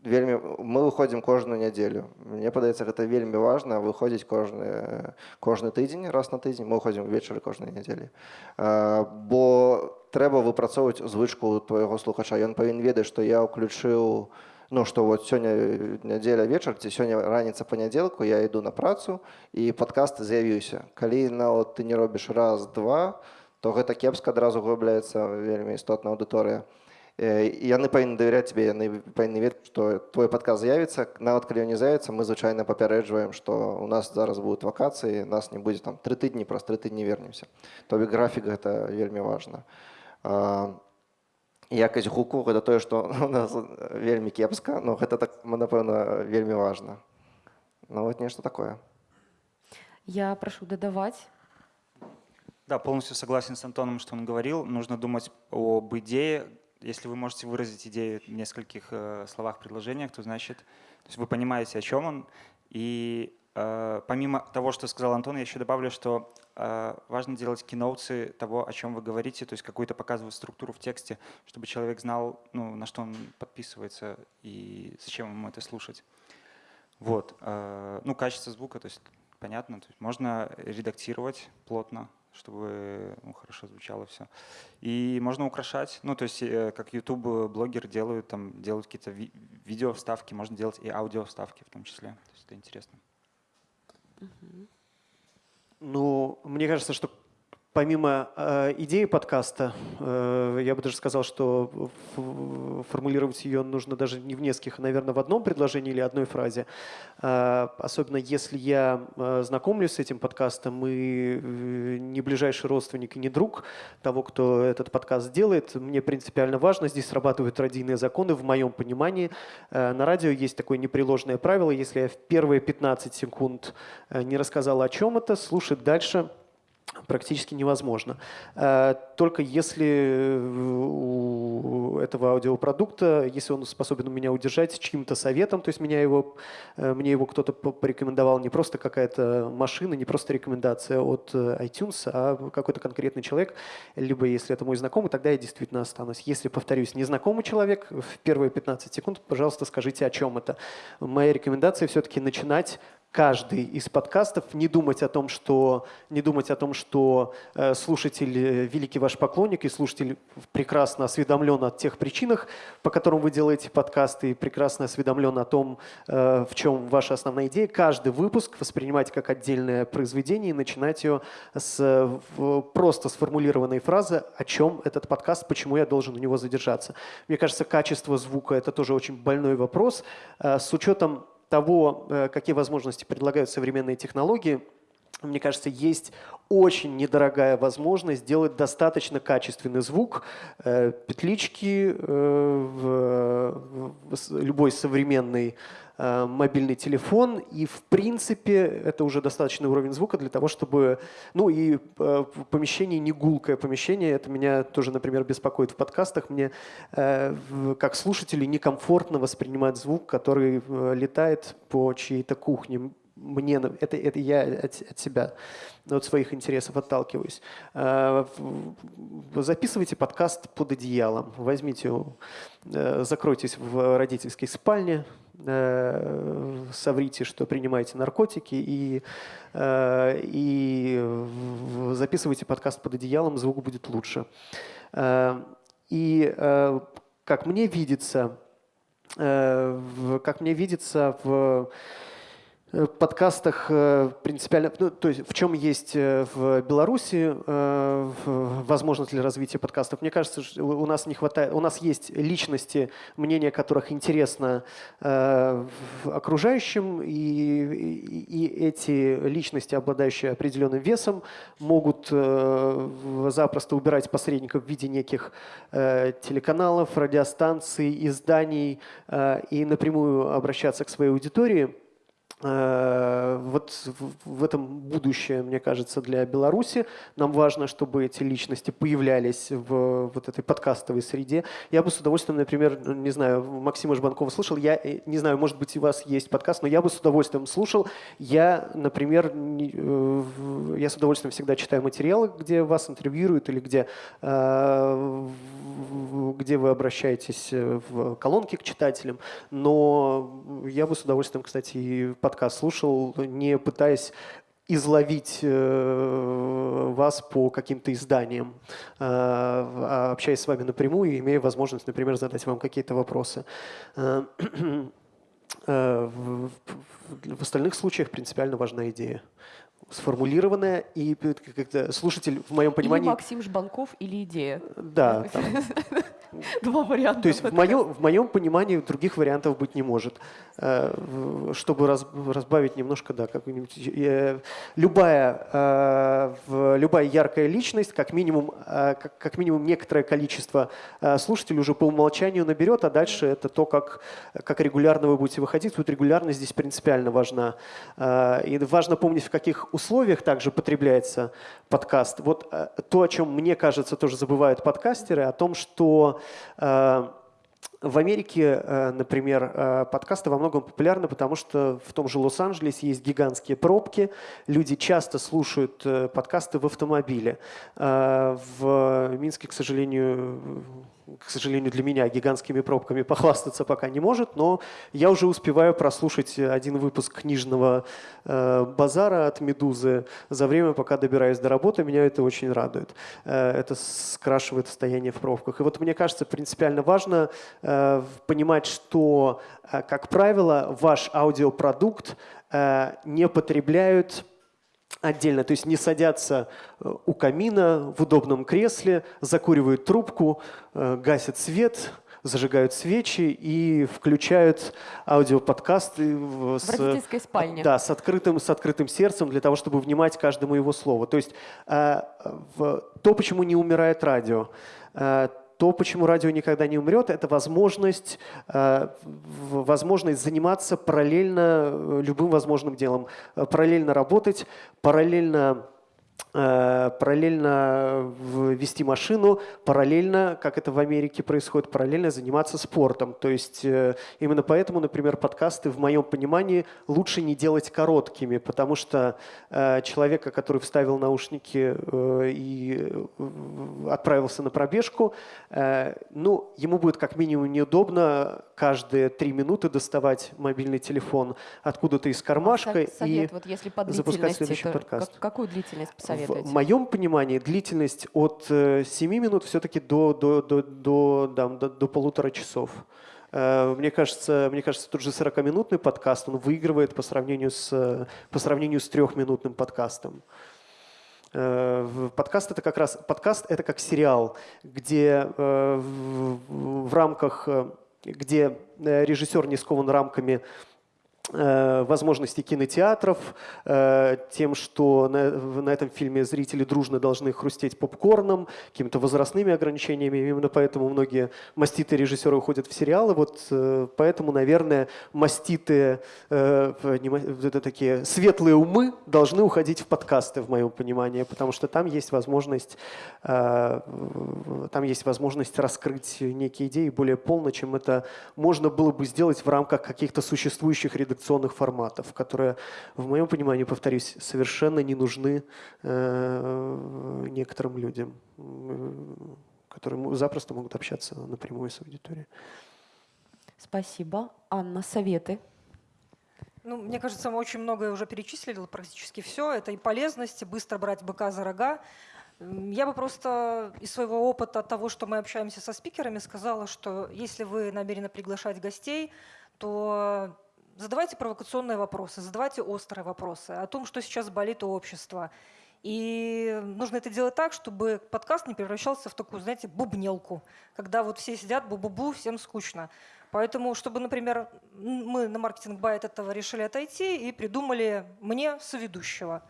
Вельмі мы выходзім кожную нядзелю. Мне падаецца, гэта вельмі важна выходзіць кожны кожны тыдзень раз на тыдзень мы выходзім увечары кожнай нядзелі. Бо трэба выпрацоўваць звычку твайго слухача. Ён павінен ведаць, што я ўключыў ну што вот сёння нядзеля вечар ці сёння раніца панядзелку я іду на працу і падкаст з'явіўся. Калі нават ты не робіш раз два, то гэта кепска адразу губляецца вельмі істотная аўдыторыя. Э, І яны павінны давяряць тебе, яны павінны ведаць, што твой падказ з'явіцца. Нават калі ён не з'явіцца, мы звычайна папярэджваем, што у нас зараз будуць вакацыі, нас не будзе там тры тыдні, праз тры тыдні вернемся. То бок графік гэта вельмі важна. А, Якасць гуку гэта тое, што у нас вельмі кепска, но гэта так напэўна вельмі важна. Ну вот нешта такое. Я прошу додавать. Да, полностью согласен с Антоном, что он говорил. Нужно думать об идее. если вы можете выразить идею в нескольких э, словах, предложениях, то значит, то есть вы понимаете, о чем он. И э, помимо того, что сказал Антон, я еще добавлю, что э, важно делать киноуцы того, о чем вы говорите, то есть какую-то показывать структуру в тексте, чтобы человек знал, ну, на что он подписывается и зачем ему это слушать. Вот. э, Ну, качество звука, то есть понятно. То есть можно редактировать плотно, чтобы ну, хорошо звучало все. И можно украшать, ну, то есть э, как YouTube-блогеры делают, там, делают какие-то ви видео вставки, можно делать и аудио вставки в том числе. То есть это интересно. Ну, мне кажется, что Помимо э, идеи подкаста, э, я бы даже сказал, что формулировать ее нужно даже не в нескольких, а, наверное, в одном предложении или одной фразе. Э, особенно если я знакомлюсь с этим подкастом и не ближайший родственник и не друг того, кто этот подкаст делает, мне принципиально важно, здесь срабатывают радийные законы в моем понимании. На радио есть такое непреложное правило, если я в первые 15 секунд не рассказал о чем это, слушать дальше – практически невозможно. Э, только если э, у этого аудиопродукта, если он способен меня удержать чьим-то советом, то есть меня его, э, мне его кто-то порекомендовал, не просто какая-то машина, не просто рекомендация от iTunes, а какой-то конкретный человек, либо если это мой знакомый, тогда я действительно останусь. Если, повторюсь, незнакомый человек, в первые 15 секунд, пожалуйста, скажите, о чем это. Моя рекомендация все-таки начинать каждый из подкастов, не думать о том, что, не думать о том, что э, слушатель э, великий ваш поклонник и слушатель прекрасно осведомлен о тех причинах, по которым вы делаете подкасты, и прекрасно осведомлен о том, э, в чем ваша основная идея. Каждый выпуск воспринимать как отдельное произведение и начинать ее с просто сформулированной фразы, о чем этот подкаст, почему я должен у него задержаться. Мне кажется, качество звука – это тоже очень больной вопрос. С учетом того, э, какие возможности предлагают современные технологии, мне кажется, есть очень недорогая возможность сделать достаточно качественный звук. Э, петлички, э, любой современный Э, мобильный телефон, и в принципе это уже достаточный уровень звука для того, чтобы... Ну и э, помещение не гулкое помещение, это меня тоже, например, беспокоит в подкастах. Мне э, как слушателю некомфортно воспринимать звук, который летает по чьей-то кухне. Мне, это, это я от, от себя, от своих интересов отталкиваюсь. Записывайте подкаст под одеялом, возьмите, закройтесь в родительской спальне, Э, соврите, что принимаете наркотики и, э, и записывайте подкаст под одеялом, звук будет лучше. Э, и как мне видится, как мне видится в Э, подкастах э, принципиально, ну, то есть в чем есть э, в Беларуси возможность для развития подкастов. Мне кажется, у нас не хватает, у нас есть личности, мнения которых интересно окружающим, и, и эти личности, обладающие определенным весом, могут запросто убирать посредников в виде неких телеканалов, радиостанций, изданий и напрямую обращаться к своей аудитории. Э, вот в этом будущее, мне кажется, для Беларуси. Нам важно, чтобы эти личности появлялись в вот этой подкастовой среде. Я бы с удовольствием, например, не знаю, Максима Жбанкова слушал. Я э, не знаю, может быть, у вас есть подкаст, но я бы с удовольствием слушал. Я, например, э, я с удовольствием всегда читаю материалы, где вас интервьюируют или где, где вы обращаетесь в колонки к читателям. Но я бы с удовольствием, кстати, и подкаст слушал, не пытаясь изловить э, вас по каким-то изданиям, э, а общаясь с вами напрямую и имея возможность, например, задать вам какие-то вопросы. Э, в, остальных случаях принципиально важна идея сформулированная, и как слушатель, в моем понимании... Или Максим Жбанков, или идея. Да. Два варианта. То есть в моем, в моем понимании других вариантов быть не может. Э, чтобы раз, разбавить немножко, да, как-нибудь... Э, любая, э, любая яркая личность, как минимум, как, как минимум некоторое количество слушателей уже по умолчанию наберет, а дальше это то, как, как регулярно вы будете выходить. Тут регулярность здесь принципиально важна. И важно помнить, в каких условиях также потребляется подкаст. Вот то, о чем, мне кажется, тоже забывают подкастеры, о том, что э, в Америке, э, например, э, подкасты во многом популярны, потому что в том же Лос-Анджелесе есть гигантские пробки. Люди часто слушают э, подкасты в автомобиле. В Минске, к сожалению, к сожалению, для меня гигантскими пробками похвастаться пока не может, но я уже успеваю прослушать один выпуск книжного э, базара от «Медузы» за время, пока добираюсь до работы. Меня это очень радует. Э, это скрашивает состояние в пробках. И вот мне кажется, принципиально важно э, понимать, что, э, как правило, ваш аудиопродукт э, не потребляют отдельно, то есть не садятся э, у камина в удобном кресле, закуривают трубку, э, гасят свет, зажигают свечи и включают аудиоподкасты в, с, родительской спальне. Да, с открытым, с открытым сердцем для того, чтобы внимать каждому его слову. То есть э, в, то, почему не умирает радио, э, то, почему радио никогда не умрет, это возможность, э, возможность заниматься параллельно э, любым возможным делом, э, параллельно работать, параллельно параллельно вести машину, параллельно, как это в Америке происходит, параллельно заниматься спортом. То есть э, именно поэтому, например, подкасты, в моем понимании, лучше не делать короткими, потому что э, человека, который вставил наушники и отправился на пробежку, ну, ему будет как минимум неудобно каждые три минуты доставать мобильный телефон откуда-то из кармашка совет, и вот если по запускать следующий подкаст. Какую длительность посоветуете? В моем понимании длительность от 7 э, минут все-таки до, до, до, до, да, до, до полутора часов. Э, мне кажется, мне кажется, тот же 40-минутный подкаст, он выигрывает по сравнению с, по сравнению с трехминутным подкастом. Э, подкаст это как раз подкаст это как сериал, где в, рамках, где режиссер не скован рамками возможности кинотеатров, э, тем, что на, на этом фильме зрители дружно должны хрустеть попкорном, какими-то возрастными ограничениями. Именно поэтому многие маститые режиссеры уходят в сериалы. Вот э, поэтому, наверное, маститые, это такие светлые умы должны уходить в подкасты, в моем понимании, потому что там есть возможность, там есть возможность раскрыть некие идеи более полно, чем это можно было бы сделать в рамках каких-то существующих редакций редакционных форматов, которые, в моем понимании, повторюсь, совершенно не нужны э, некоторым людям, э, которые запросто могут общаться напрямую с аудиторией. Спасибо. Анна, советы? Ну, мне кажется, мы очень многое уже перечислили, практически все. Это и полезность, и быстро брать быка за рога. Я бы просто из своего опыта от того, что мы общаемся со спикерами, сказала, что если вы намерены приглашать гостей, то задавайте провокационные вопросы, задавайте острые вопросы о том, что сейчас болит у общества. И нужно это делать так, чтобы подкаст не превращался в такую, знаете, бубнелку, когда вот все сидят бу-бу-бу, всем скучно. Поэтому, чтобы, например, мы на маркетинг бай от этого решили отойти и придумали мне соведущего.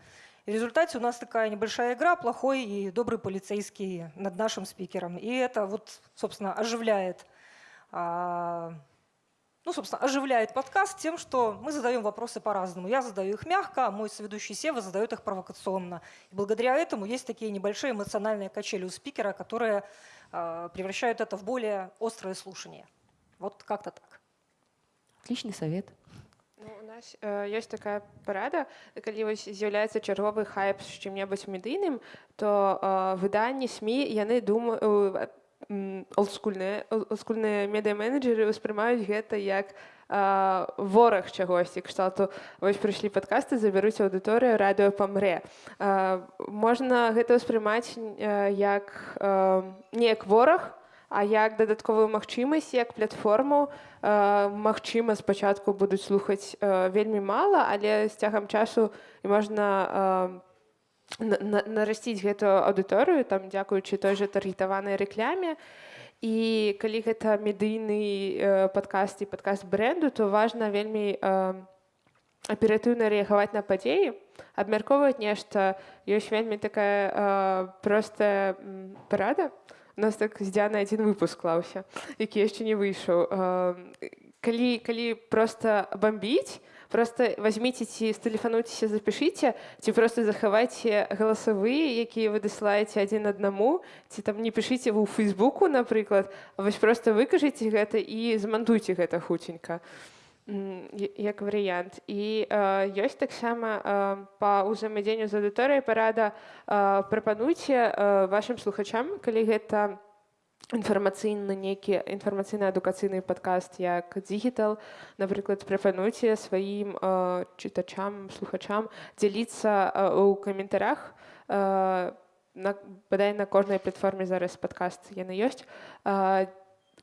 И в результате у нас такая небольшая игра, плохой и добрый полицейский над нашим спикером. И это вот, собственно, оживляет а, ну, собственно, оживляет подкаст тем, что мы задаем вопросы по-разному. Я задаю их мягко, а мой соведущий Сева задает их провокационно. И благодаря этому есть такие небольшие эмоциональные качели у спикера, которые э, превращают это в более острое слушание. Вот как-то так. Отличный совет. Ну, у нас э, ёсць такая парада калі вось з'яўляецца чарговы хайп з чым-небудзь медыйным то э, выданні сМ яны думаю э, олдскульныя олдскульныя медыаменеджеры ўспрымаюць гэта як а, вораг чагосьці кшталту. Вось прыйшлі падкасты забяруць аўдыторыю радыё памрэ. А, можна гэта ўспрымаць як а, неяк вораг а як дадатковую магчымасць як платформу. Магчыма спачатку будуць слухаць вельмі мала але з цягам часу і можна нарасціць гэтую аўдыторыю там дзякуючы той жа таргетаванай рэкляме і калі гэта медыйны э, падкаст і падкаст бренду то важна вельмі э, аператыўна рэагаваць на падзеі абмяркоўваць нешта. Ёсць вельмі такая э, простая парада. У нас так з дзяна адзін выпуск клаўся які яшчэ не выйшаў. Э, калі калі проста бомбіць просто возьмите ці стэлефануйцеся запішыце ці просто захавайце галасавыя якія вы дасылаеце адзін аднаму ці там не пішыце вы ў фейсбуку напрыклад вось просто выкажыце гэта і змантуйце гэта хуценька як варыянт і э, ёсць таксама э, па ўзаемадзеянню з аўдыторыяй парада э, прапануйце э, вашым слухачам калі гэта інфармацыйны нейкі інфармацыйна-адукацыйны падкаст як дігітал напрыклад прапануйце сваім э, чытачам слухачам дзяліцца э, у каментарях э, на бадай на кожнай платформе зараз падкаст яны ёсць э,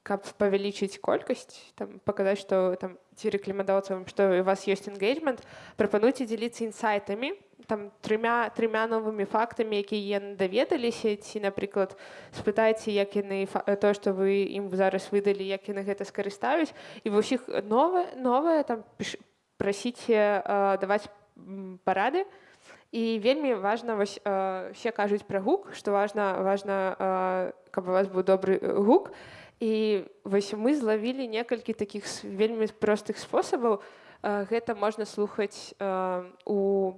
каб павялічыць колькасць там паказаць што там ці рэкламадаўцам што у вас ёсць энгейджмент прапануйце дзяліцца інсайтамі Там трымя трымя новымі фактамі якія даведаліся ці напрыклад спытайце як яны то што вы ім зараз выдалі як яны гэта скарыстаюць і ва ўсіх новае новае там прасіце э, даваць парады. І вельмі важна вось э, все кажуць пра гук што важна важна э, каб у вас быў добры гук. І вось мы злавілі некалькі такіх с- вельмі простых спосабаў. Э, гэта можна слухаць э, у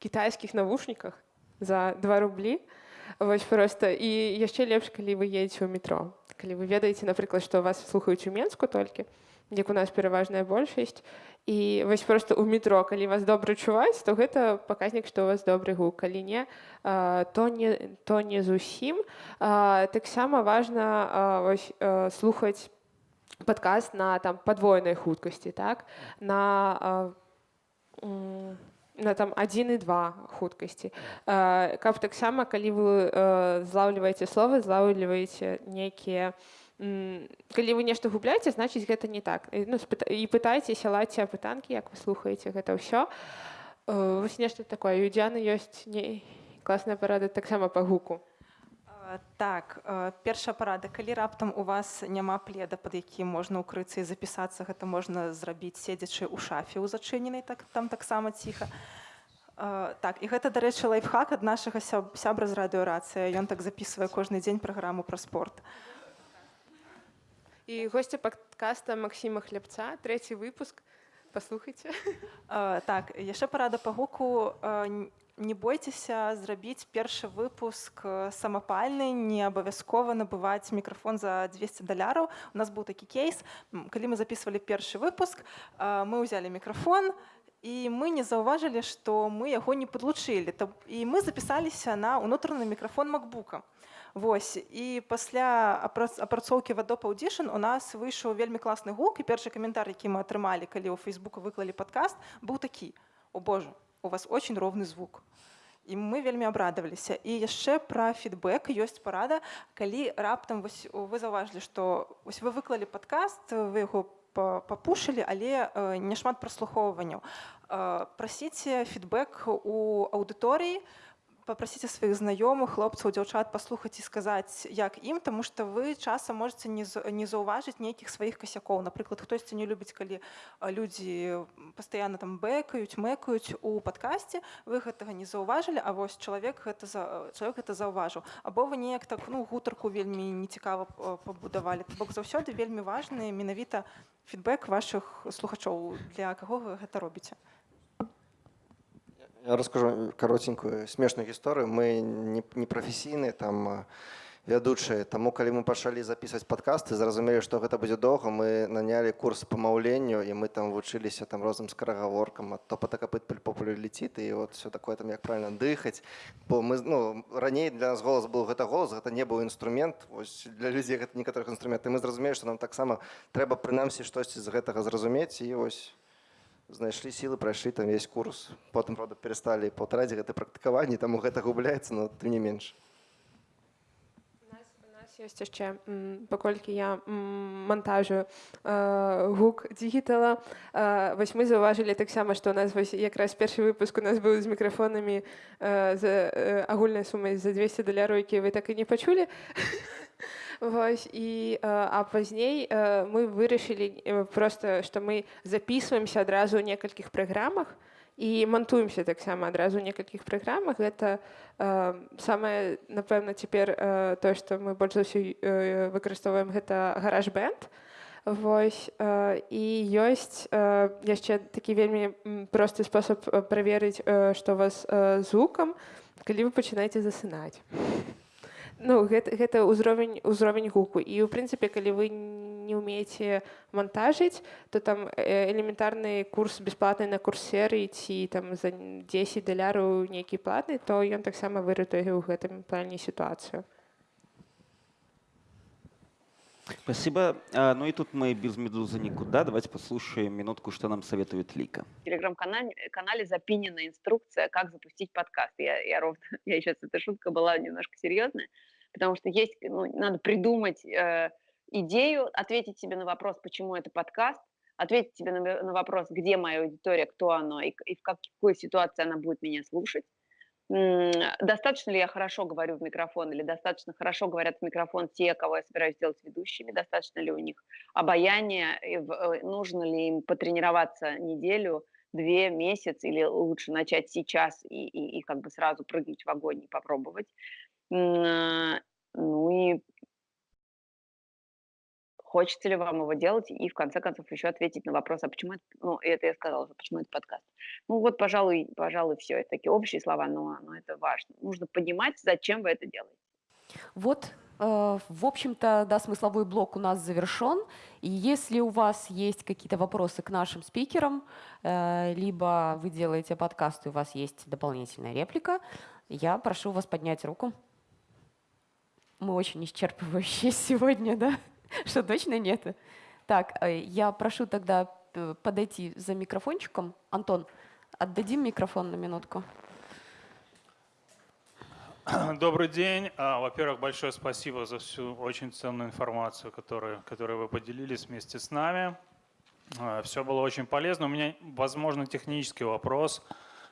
кітайскіх навушніках за 2 рублі вось просто. І яшчэ лепш калі вы едзеце ў метро. Калі вы ведаеце напрыклад што вас слухаюць у менску толькі як у нас пераважная большасць і вось просто у метро калі вас добра чуваць то гэта паказнік што у вас добры гук. Калі не то не то не зусім таксама важна вось а, слухаць падкаст на там падвойнай хуткасці так? На а, м, на там 1 і 2 хуткасці Э, каб таксама калі вы э, злаўліваеце словы злаўліваеце нейкія калі вы нешта губляеце значыць гэта не так. І, ну, спыта- і пытайцеся ладзьце апытанкі як вы слухаеце гэта ўсё Э, вось нешта такое. У дзяны ёсць не класная парада таксама па гуку Так, э, першая парада, калі раптам у вас няма пледа, пад якім можна ўкрыцца і запісацца, гэта можна зрабіць седзячы ў шафе ў зачыненай, так, там таксама ціха. Э, Так, і гэта, дарэчы, лайфхак ад нашага сяб- сябра з радыёрацыя. Ён так запісвае кожны дзень праграму пра спорт. і госця падкаста Максіма хлябца трэці выпуск паслухайце Э, Так, яшчэ парада па гуку. э, н- Не бойцеся зрабіць першы выпуск э, самапальны, не абавязкова набываць мікрафон за 200 даляраў. У нас быў такі кейс. М, Калі мы записывалі першы выпуск, э, мы ўзялі мікрафон, і мы не заўважылі, што мы яго не падлучылі. Та- І мы запісаліся на ўнутраны мікрафон макбука. Вось і пасля апрац- апрацоўкі в Adobe Audition у нас выйшаў вельмі класны гук і першы каментар, які мы атрымалі, калі ў Фейсбуку выклалі падкаст, быў такі: О Боже, у вас очень ровны звук. І мы вельмі абрадаваліся. І яшчэ пра фідбэк ёсць парада, калі раптам вось вы заўважылі, што вось вы выклалі падкаст, вы яго па- папушылі, але э, няшмат праслухоўванняў. Э, Прасіце фідбэк у аўдыторыі, попросіце сваіх знаёмых хлопцаў дзяўчат паслухаць і сказаць як ім тому что вы часам можете не не заўважыць нейкіх сваіх касякоў напрыклад хтосьці не любіць калі людзі пастаянна там бэкаюць мэкаюць у падкасці вы гэтага не заўважылі А вось чалавек гэта за чалавек это заўважыў або вы неяк так ну гутарку вельмі нецікава пабудавалі бок заўсёды вельмі важны менавіта фідбэк вашых слухачоў для каго вы гэта робіце Я расскажу каротенькую смешную гісторыю. Мы не, не прафесійныя там а, вядучыя. Таму калі мы пачалі записываць падкасты, зразумелі, што гэта будзе доўга, мы нанялі курс па маўленню і мы там вучыліся там розным скарагаворкам, ад топата капыт популярліціт і вот все такое там як правильно дыхаць. Бо мы ну, раней для нас голас быў гэта голас, гэта не быў інструмент. Вось для людзей гэта некаторых інструмент. І мы зразумелі, што нам таксама трэба прынамсі штосьці з гэтага зразумець і вось Знайшлі сілы прайшлі там весь курс. Потым правда перасталі паўтараць гэта практыкаванне таму гэта губляецца но тым не менш. Ёсць яшчэ паколькі я м, мантажу э, гук дігітала э, вось мы заўважылі таксама што у нас вось якраз першы выпуск у нас быў з мікрафонамі э, за э, агульнай сумай за 200 даляраў якія вы так і не пачулі Вось і э, а пазней э, мы вырашылі э, просто што мы записываемся адразу ў некалькіх праграмах і мантуемся таксама адразу ў некалькіх праграмах гэта э, самае напэўна цяпер э, тое што мы больш за ўсё э, выкарыстоўваем гэта гараж бэнд Вось э, і ёсць э, яшчэ такі вельмі просты спосаб праверыць, э, што вас э, з гукам, калі вы пачынаеце засынаць. Ну, гэта, гэта ўзровень ўзровень гуку і ў прынцыпе калі вы не ўмееце монтажыць то там э, элементарны курс бясплатны на курсеры ці там за 10 даляраў нейкі платны то ён таксама выратуе ў гэтым плане сітуацыю Спасибо. А, Ну и тут мы без медузы никуда. Давайте послушаем минутку, что нам советует Лика. В телеграм-канале канале запинена инструкция, как запустить подкаст. Я, я ровно, я сейчас, эта шутка была немножко серьезная, потому что есть, ну, надо придумать э, идею, ответить себе на вопрос, почему это подкаст, ответить себе на, на вопрос, где моя аудитория, кто она и, и в какой ситуации она будет меня слушать. Достаточно ли я хорошо говорю в микрофон или достаточно хорошо говорят в микрофон те, кого я собираюсь сделать ведущими, достаточно ли у них обаяния, и э, нужно ли им потренироваться неделю, две, месяц, или лучше начать сейчас и, и, и как бы сразу прыгнуть в огонь и попробовать. А, Ну и хочется ли вам его делать, и в конце концов еще ответить на вопрос, а почему это, ну, это я сказала, уже, почему это подкаст. Ну вот, пожалуй, пожалуй, все, это такие общие слова, но, но это важно. Нужно понимать, зачем вы это делаете. Вот, э, в общем-то, да, смысловой блок у нас завершен. И если у вас есть какие-то вопросы к нашим спикерам, э, либо вы делаете подкаст, и у вас есть дополнительная реплика, я прошу вас поднять руку. Мы очень исчерпывающие сегодня, да? Что точно нет? Так, э, я прошу тогда э, подойти за микрофончиком. Антон, отдадим микрофон на минутку. Добрый день. А, Во-первых, большое спасибо за всю очень ценную информацию, которую, которую вы поделились вместе с нами. Все было очень полезно. У меня, возможно, технический вопрос,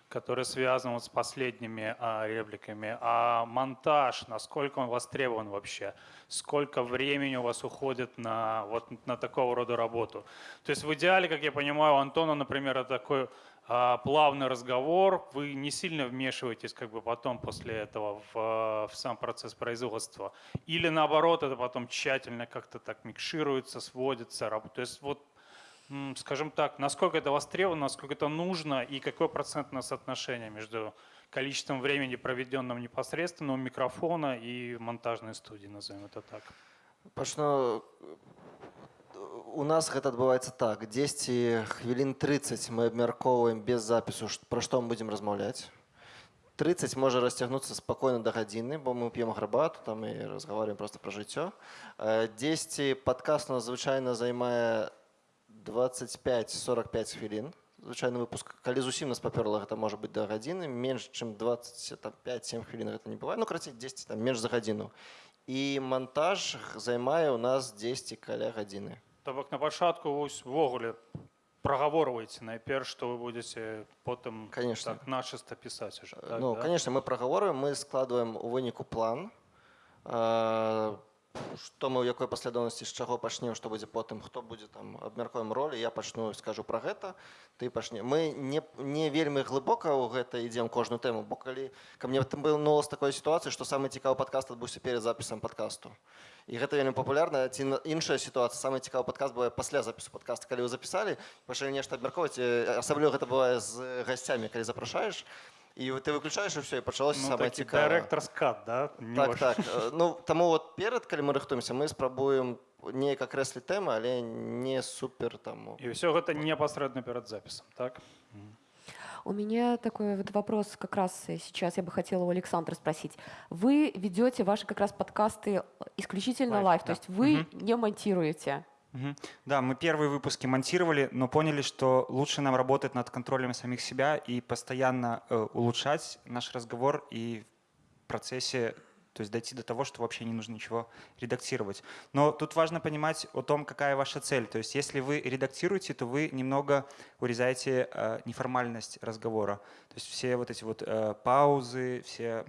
который связан вот с последними а, репликами. А монтаж, насколько он востребован вообще? Сколько времени у вас уходит на, вот, на такого рода работу? То есть в идеале, как я понимаю, у Антона, например, это такой а, плавный разговор, вы не сильно вмешиваетесь как бы потом после этого в, в сам процесс производства. Или наоборот, это потом тщательно как-то так микшируется, сводится. То есть вот, скажем так, насколько это востребовано, насколько это нужно и какое процентное соотношение между количеством времени, проведенным непосредственно у микрофона и монтажной студии, назовем это так. Пачну у нас гэта адбываецца так 10 хвілін 30 мы абмяркоўваем без запісу ш- пра што мы будзем размаўляць 30 можа расцягнуцца спакойна да гадзіны бо мы п'ем гарбату там і разговариваем просто пра жыццё Э, 10 падкаст у нас звычайна займае 25-45 хвілін звычайны выпуск калі зусім нас папёрла гэта можа быць да гадзіны менш чым 25-7 хвілін гэта не бывае ну крацей 10 там менш за гадзіну і монтаж займае у нас 10 каля гадзіны То бок на пачатку вось увогуле прагаворваеце найперш што вы будзеце потым Конечно. так начыста пісаць уже так, ну да? конечно мы прагаворы мы складываем у выніку план э, што мы ў якой паслядоўнасці з чаго пачнем што будзе потым хто будзе там абмяркуем ролі я пачну скажу пра гэта ты пачне мы не не вельмі глыбока ў гэта ідзем кожную тэму бо калі ка мне там был новост такой сітуацыі што самы цікавы падкаст адбыўся перед запісам падкасту і гэта вельмі папулярна ці на- іншая сітуацыя самы цікавы падкаст бывае пасля запісу падкаста калі вы запісалі пачалі нешта абмяркоўваць э, асабліва гэта бывае з гасцямі калі запрашаеш і ты выключаеш і все і пачалося ну, самае такі цікавае дырэктар скат да Не так ваш. так Э, ну таму вот перад калі мы рыхтуемся мы спрабуем неяк акрэсліць тэмы але не супер там і ўсё гэта непасрэдна перад запісам так У меня такой вот вопрос как раз э, сейчас я бы хотела у Александра спросить. Вы ведете ваши как раз подкасты исключительно Лайв, лайв, да. то есть вы Мгм. не монтируете. Да, мы первые выпуски монтировали, но поняли, что лучше нам работать над контролем самих себя и постоянно э, улучшать наш разговор и в процессе, то есть дойти до того, что вообще не нужно ничего редактировать. Но тут важно понимать о том, какая ваша цель. То есть если вы редактируете, то вы немного урезаете э, неформальность разговора. То есть все вот эти вот э, паузы, все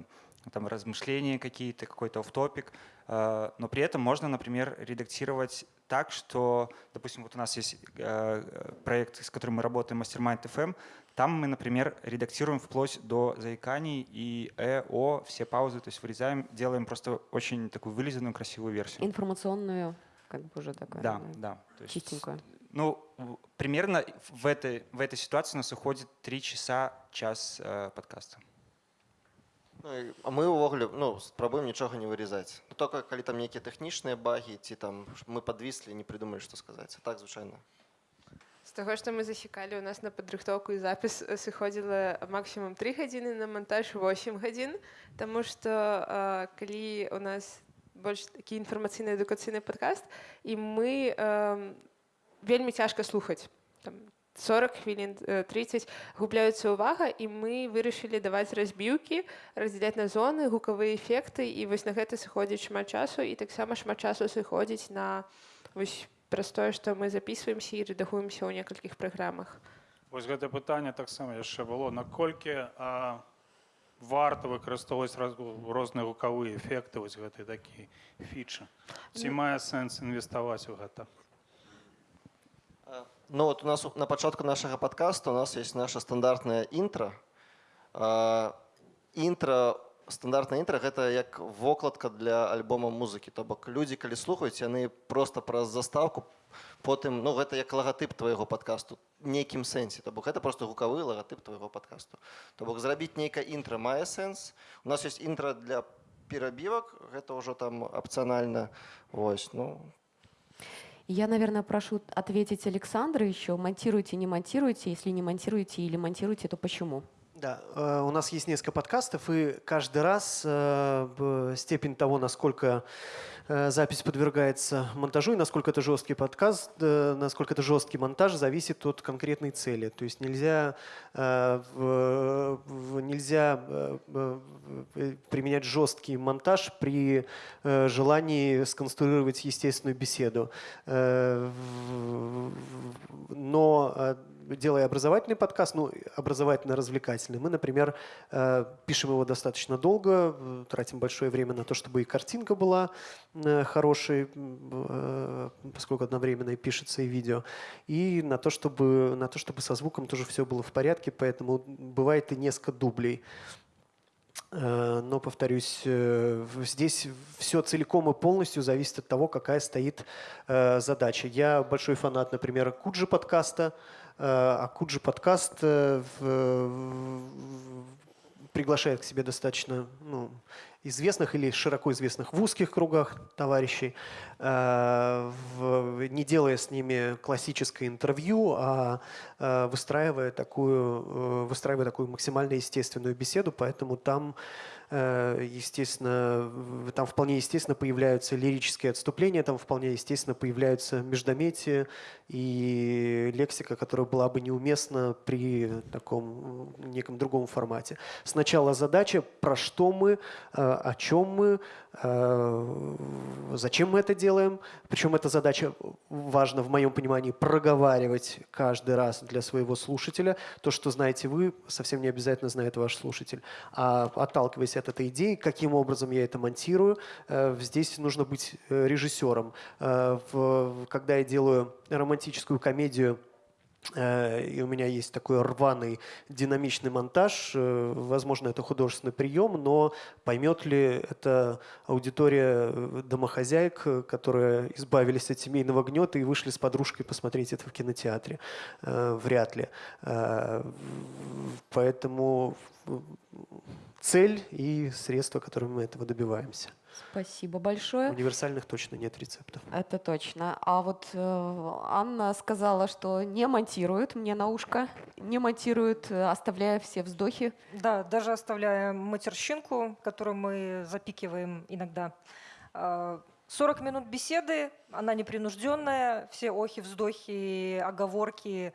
там размышления какие-то, какой-то оф-топик. Э, Но при этом можно, например, редактировать так, что, допустим, вот у нас есть э, проект, с которым мы работаем, Mastermind FM, там мы, например, редактируем вплоть до заиканий и э, о, все паузы, то есть вырезаем, делаем просто очень такую вылизанную, красивую версию. Информационную как бы уже такая Да, да. То есть. Ну, примерно в этой, в этой ситуации у нас уходит 3 часа, час э, подкаста. Ну, а мы ўвогуле ну спрабуем нічога не вырезаць ну, только калі там нейкія тэхнічныя багі ці там мы подвіслі не придумалі што сказаць А так звычайна З таго, што мы засекалі, у нас на падрыхтоўку і запіс сыходзіла максімум 3 гадзіны, на монтаж 8 гадзін, Таму што э, калі у нас больш такі інфармацыйны адукацыйны падкаст і мы э, вельмі цяжка слухаць. Там 40 хвілін э, 30 губляецца ўвага і мы вырашылі даваць разбіўкі, раздзяляць на зоны, гукавыя эфекты і вось на гэта сыходзіць шмат часу і таксама шмат часу сыходзіць на вось праз тое, што мы записываемся і рэдагуемся ў некалькіх праграмах. Вось гэта пытанне таксама яшчэ было. Наколькі а, варта выкарыстоўваць раз- розныя гукавыя эфекты вось гэтай такі фічы ці мае сэнс інвеставаць у гэта Ну вот у нас на пачатку нашага подкаста у нас есть наша стандартная інтра А, інтра стандартная інтра гэта як вокладка для альбома музыкі то бок людзі калі слухаюць яны просто праз заставку потым ну гэта як лагатып твайго подкасту нейкім сэнсе то бок гэта просто гукавы лагатып твайго подкасту то бок зрабіць нейкая інтра мае сэнс у нас есть інтра для перабівак гэта ўжо там апцыянальна ось ну Я, наверное, прошу ответить Александра еще. Монтируете, не монтируете? Если не монтируете или монтируете, то почему? Да, э, у нас есть несколько подкастов, и каждый раз э, степень того, насколько э, запись подвергается монтажу и насколько это жесткий подкаст, насколько это жесткий монтаж, зависит от конкретной цели. То есть нельзя, нельзя применять жесткий монтаж при желании сконструировать естественную беседу. Но делая образовательный подкаст, ну, образовательно-развлекательный, мы, например, э, пишем его достаточно долго, э, тратим большое время на то, чтобы и картинка была э, хорошей, поскольку одновременно и пишется и видео, и на то, чтобы, на то, чтобы со звуком тоже все было в порядке, поэтому бывает и несколько дублей. Но, повторюсь, здесь все целиком и полностью зависит от того, какая стоит задача. Я большой фанат, например, Куджи подкаста, э, а Куджи подкаст э, приглашает к себе достаточно ну, известных или широко известных в узких кругах товарищей, э, не делая с ними классическое интервью, а выстраивая такую, выстраивая такую максимально естественную беседу, поэтому там естественно, в- там вполне естественно появляются лирические отступления, там вполне естественно появляются междометия и лексика, которая была бы неуместна при таком неком другом формате. Сначала задача, про что мы, э, о чем мы, э, зачем мы это делаем. Причем эта задача, важно в моем понимании, проговаривать каждый раз для своего слушателя. То, что знаете вы, совсем не обязательно знает ваш слушатель. А отталкиваясь от этой идеи, каким образом я это монтирую, э, здесь нужно быть э, режиссером. Э, Когда я делаю романтическую комедию, Э, И у меня есть такой рваный динамичный монтаж. Э, Возможно, это художественный прием, но поймет ли это аудитория э, домохозяек, э, которые избавились от семейного гнета и вышли с подружкой посмотреть это в кинотеатре? Э, Вряд ли. Э, Поэтому э, цель и средства, которыми мы этого добиваемся. Спасибо большое. Универсальных точно нет рецептов. Это точно. А вот э, Анна сказала, что не монтирует мне на ушко, не монтирует, э, оставляя все вздохи. Да, даже оставляя матерщинку, которую мы запикиваем иногда. А, 40 минут беседы, она непринужденная, все охи, вздохи, оговорки,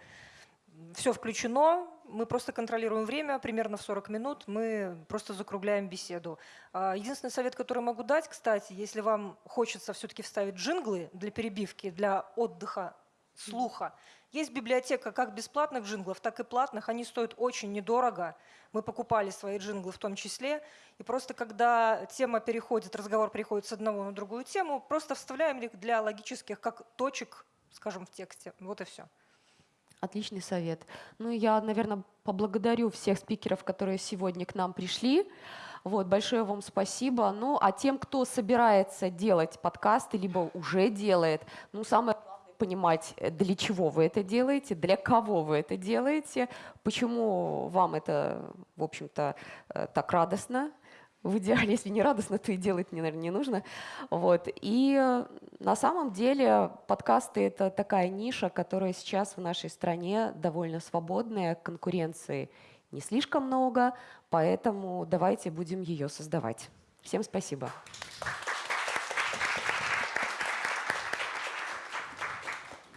все включено. Мы просто контролируем время, примерно в 40 минут мы просто закругляем беседу. А, Единственный совет, который могу дать, кстати, если вам хочется все-таки вставить джинглы для перебивки, для отдыха слуха, есть библиотека как бесплатных джинглов, так и платных. Они стоят очень недорого. Мы покупали свои джинглы в том числе. И просто когда тема переходит, разговор переходит с одного на другую тему, просто вставляем их для логических как точек, скажем, в тексте. Вот и все. Отличный совет. Ну, я, наверное, поблагодарю всех спикеров, которые сегодня к нам пришли. Вот, большое вам спасибо. Ну, а тем, кто собирается делать подкасты, либо уже делает, ну, самое главное понимать, э, для чего вы это делаете, для кого вы это делаете, почему вам это, в общем-то, э, так радостно, в идеале, если не радостно, то и делать, наверное, не нужно. Вот. И э, на самом деле подкасты — это такая ниша, которая сейчас в нашей стране довольно свободная, конкуренции не слишком много, поэтому давайте будем ее создавать. Всем спасибо.